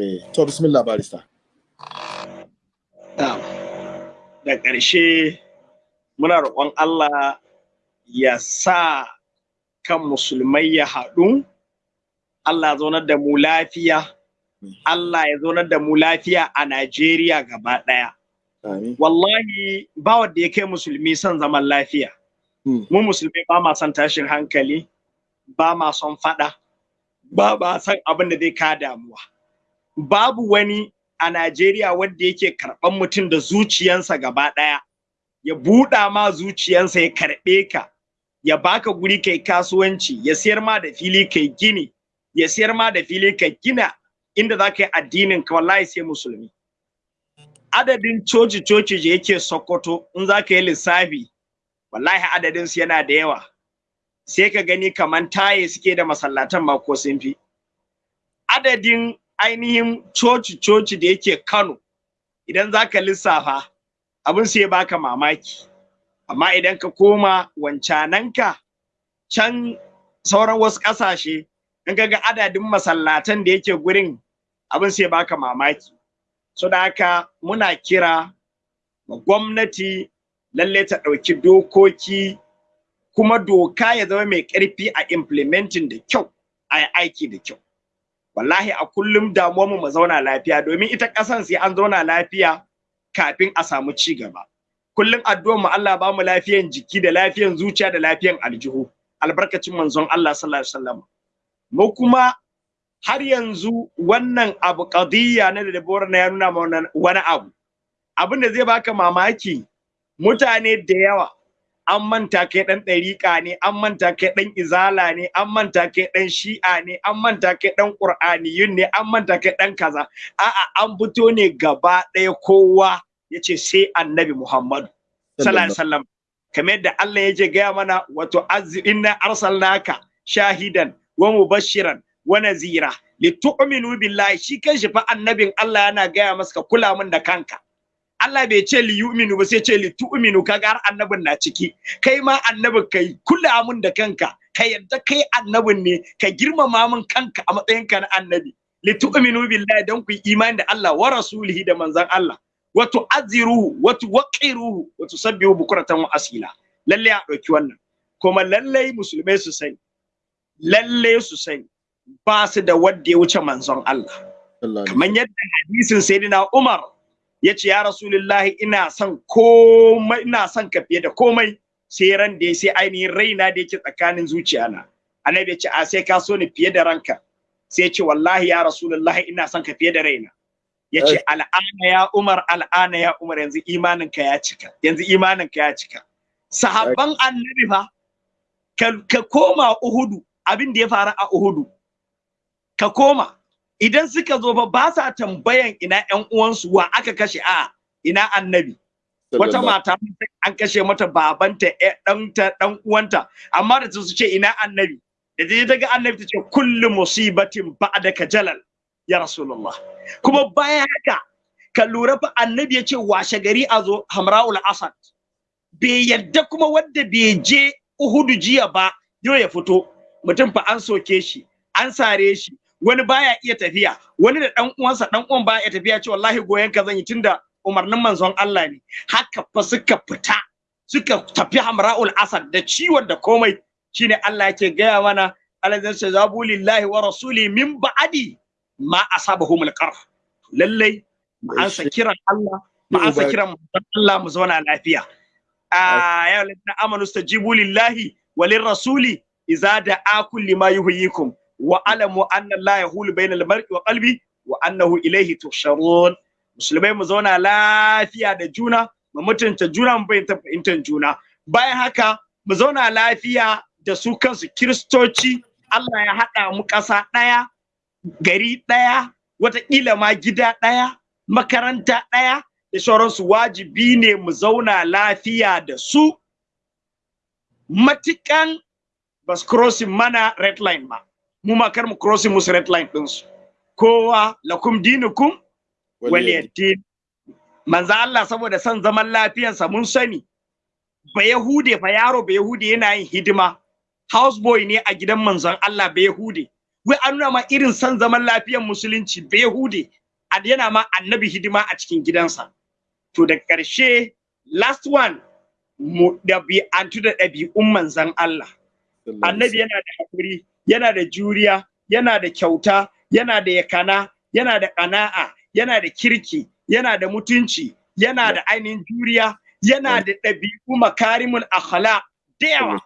Eh to bismillah barista. Da ƙarshe muna roƙon Allah ya sa kan musulmai ya haɗu. Allah ya zaunar da mu lafiya. Allah ya zaunar da mu lafiya a Najeriya gaba ɗaya. Wallahi ba wanda ya kai musulmi son zaman lafiya. Mu musulmi ba ma son tashin hankali ba ma son faɗa ba ma son abin da zai ka damuwa. Babu wani a Najeriya wanda yake karɓan mutum da zuciyansa gaba ɗaya. Ya buɗa ma zuciyansa ya karɓe ka. Ya baka guri kai kasuwanci ya siyar ma da fili kai gini ya siyar ma da fili kai gina inda za ka yi addinin ka wallahi sai musulmi. Adadin coci coci da yake sokoto in za ka yi lissafi wallahi adadin su yana da yawa. Sai ka gani kaman taye suke da masallatan ma ko sun fi. Adadin ainihin coci coci da yake kano idan za ka lissafa abin sai baka mamaki. Amma idan ka koma wancananka can sauran wasu ƙasashe in ga adadin masallatan da yake gurin abin sai baka mamaki. So da haka muna kira ma gwamnati lalle ta ɗauki dokoki kuma doka ya zama mai ƙarfi a implementing da kyau a yi aiki da kyau. Wallahi a kullum damuwar mu zauna lafiya domin ita ƙasan sai an zauna lafiya kafin a samu ci gaba. Kullum addu'ar mu Allah ba mu lafiyan jiki da lafiyan zuciya da lafiyan aljihu. Albarkacin manzon Allah sallallahu alaihi wasallam. Mu kuma har yanzu wannan abu qadiyya na da Deborah na ya nuna mana wani abu. Abin da zai baka mamaki mutane da yawa an manta kai dan ɗariƙa ne an manta kai dan izala ne an manta kai dan shi'a ne an manta kai dan qur'aniyun ne an manta kai dan kaza. A'a an fito ne gaba ɗaya kowa ya ce sai annabi muhammadu sallallahu kamar yadda Allah yake gaya mana wato inna arsalnaka shahidan wa mubashiran wa nazira litu'minu billahi. Shi kanshi fa annabin Allah yana gaya masa ka kula min da kanka. Allah bai ce li yu'minu ba sai ce li tu'minu kaga har annabin na ciki. Kai ma annabin kai kula min da kanka. Ka yadda kai annabin ne. Ka girmama min kanka a matsayin ka na annabi. Li tu'minu billahi dan ku imani da Allah wa rasulihi da manzon Allah. Wa tu'azziruhu wa tuwaqqiruhu wa tusabbihu bukratan wa asila lalle a ɗauki wannan kuma lalle musulmai su sani lalle su sani ba su da wanda ya wuce manzon Allah kamar yadda hadisin sayyidina Umar ya ce ya rasulullahi ina son komai ina son ka fiye da komai sai ran da sai ainihin raina da yake tsakanin zuciyana annabi ya ce a sai ka so ni fiye da ranka sai ya ce wallahi ya rasulullahi ina son ka fiye da raina ya ce al'ana ya umar al'ana ya umar yanzu imanin ka ya cika yanzu imanin ka ya cika. Sahabban annabi fa ka koma uhudu abin da ya faru a uhudu. Ka koma. Idan suka zo fa ba sa tambayan ina ƴan uwansu wa aka kashe? A ina annabi. Wata mata an kashe mata babanta ɗanta ɗan uwanta. Amma da su ce ina annabi. Da ta ga annabi ta ce kullu musibatin ba'daka jalal. Ya rasulullah. Kuma bayan haka ka lura fa annabi ya ce washe gari a zo hamra'ul asad. Bai yadda kuma wanda bai je uhudu jiya ba yau ya fito. Mutum fa an soke shi an sare shi wani baya iya tafiya. Wani da dan uwansa dan uwan baya iya tafiya ce wallahi goyen ka zan yi tunda umarnin manzon Allah ne. Haka fa suka fita suka tafi hamra'ul asad da ciwon da komai. Shine Allah yake gaya mana alazan sajabu lillahi wa rasuli min ba'adi ma asabahumul qarh lallai mu ansa kiran Allah mu ansa kiran manzon Allah mu zauna lafiya a ya ladina amanu stajibu lillahi walir rasuli idza da'akum lima yuhyikum wa alamu anna la yahulu bainal mar'i wa qalbi wa annahu ilayhi tuhsharun musulmai mu zauna lafiya da juna mu mutunta juna mu bayyana fahimtar juna bayan haka mu zauna lafiya da su kansu kiristoci Allah ya haɗa mu ƙasa ɗaya gari ɗaya wataƙila ma gida ɗaya makaranta ɗaya da sauransu. Wajibi ne mu zauna lafiya da su. Matikan bas crossing mana red line ba. Mu ma kar mu crossing musu red line din su. Kowa lakum dinukum waliyaddin manzo Allah saboda son zaman lafiyarsa mun sani. Ba yahude fa yaro ba yahude yana yin hidima. Houseboy ne a gidan manzon Allah ba yahude wai an nuna ma irin son zaman lafiyar musulunci ba yahude yana ma annabi hidima a cikin gidansa. To da ƙarshe last one mu ɗabi'antu da ɗabi'un manzon Allah. Annabi yana da haƙuri yana da juriya yana da kyauta yana da yakana yana da ƙana'a yana da kirki yana da mutunci yana da ainihin juriya yana da ɗabi'u makarimul akhlaq da yawa.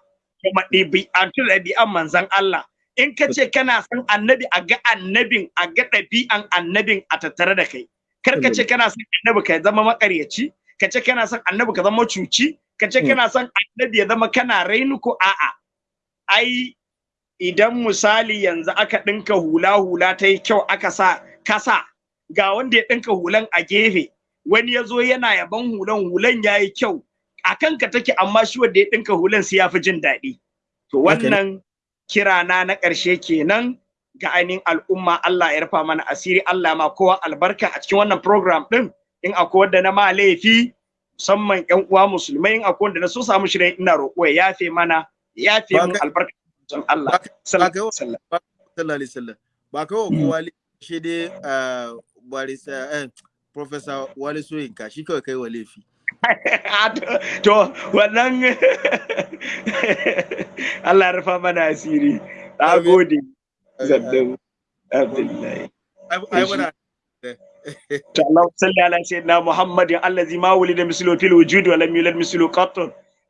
Kuma ɗabi'antu da ɗabi'an manzon Allah. In ka ce kana son annabi a ga annabin a ga ɗabi'an annabin a tattare da kai. Kar ka ce kana son annabi ka zama makaryaci ka ce kana son annabi ka zama cuci ka ce kana son annabi ya zama kana rainu ko a'a. Ai idan misali yanzu aka ɗinka hula hula ta yi kyau aka sa kasa ga wanda ya ɗinka hulan a gefe wani ya zo yana yaban hulan hulan ya yi kyau. A kanka take amma shi wanda ya ɗinka hulan sai ya fi jin daɗi. To wannan kirana na ƙarshe kenan ga ainihin al'umma. Allah ya rufa mana asiri. Allah ma kowa albarka a cikin wannan program ɗin. In akwai wanda na ma laifi musamman ƴan uwa musulmai in akwai wanda na so samu shirin ina roƙo ya yafe mana ya yafe mun albarka don Allah. sallallahu alaihi wasallam. ba kawo kowa shi dai barista eh professor Wale Soyinka shi kawai kai wa laifi. to wannan Allah ya rufa mana asiri na gode zaddan Abdullahi اللهم صل على سيدنا محمد الذي ما ولد مثله في الوجود ولم يولد مثله قط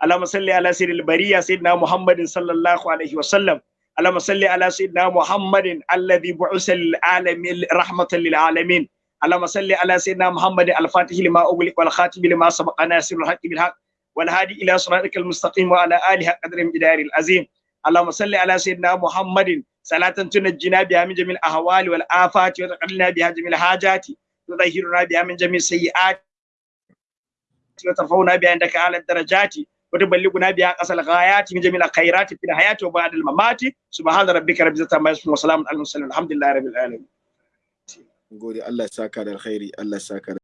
اللهم صل على سيد البرية سيدنا محمد صلى الله عليه وسلم اللهم صل على سيدنا محمد الذي بعث للعالمين رحمة للعالمين اللهم صل على سيدنا محمد الفاتح لما أغلق والخاتم لما سبق ناصر الحق بالحق والهادي إلى صراطك المستقيم وعلى آله قدر الجدار العظيم. اللهم صل على سيدنا محمد. صلاة تنجينا بها من جميع الأهوال والآفات وتقلنا بها جميع الحاجات تطهرنا بها من جميع السيئات وترفعنا بها عندك أعلى الدرجات وتبلغنا بها أقصى الغايات من جميع الخيرات في الحياة وبعد الممات. سبحان ربك رب العزة عما يصفون وسلام على المرسلين الحمد لله رب العالمين. Gode. Allah ya saka da alkhairi. Allah ya saka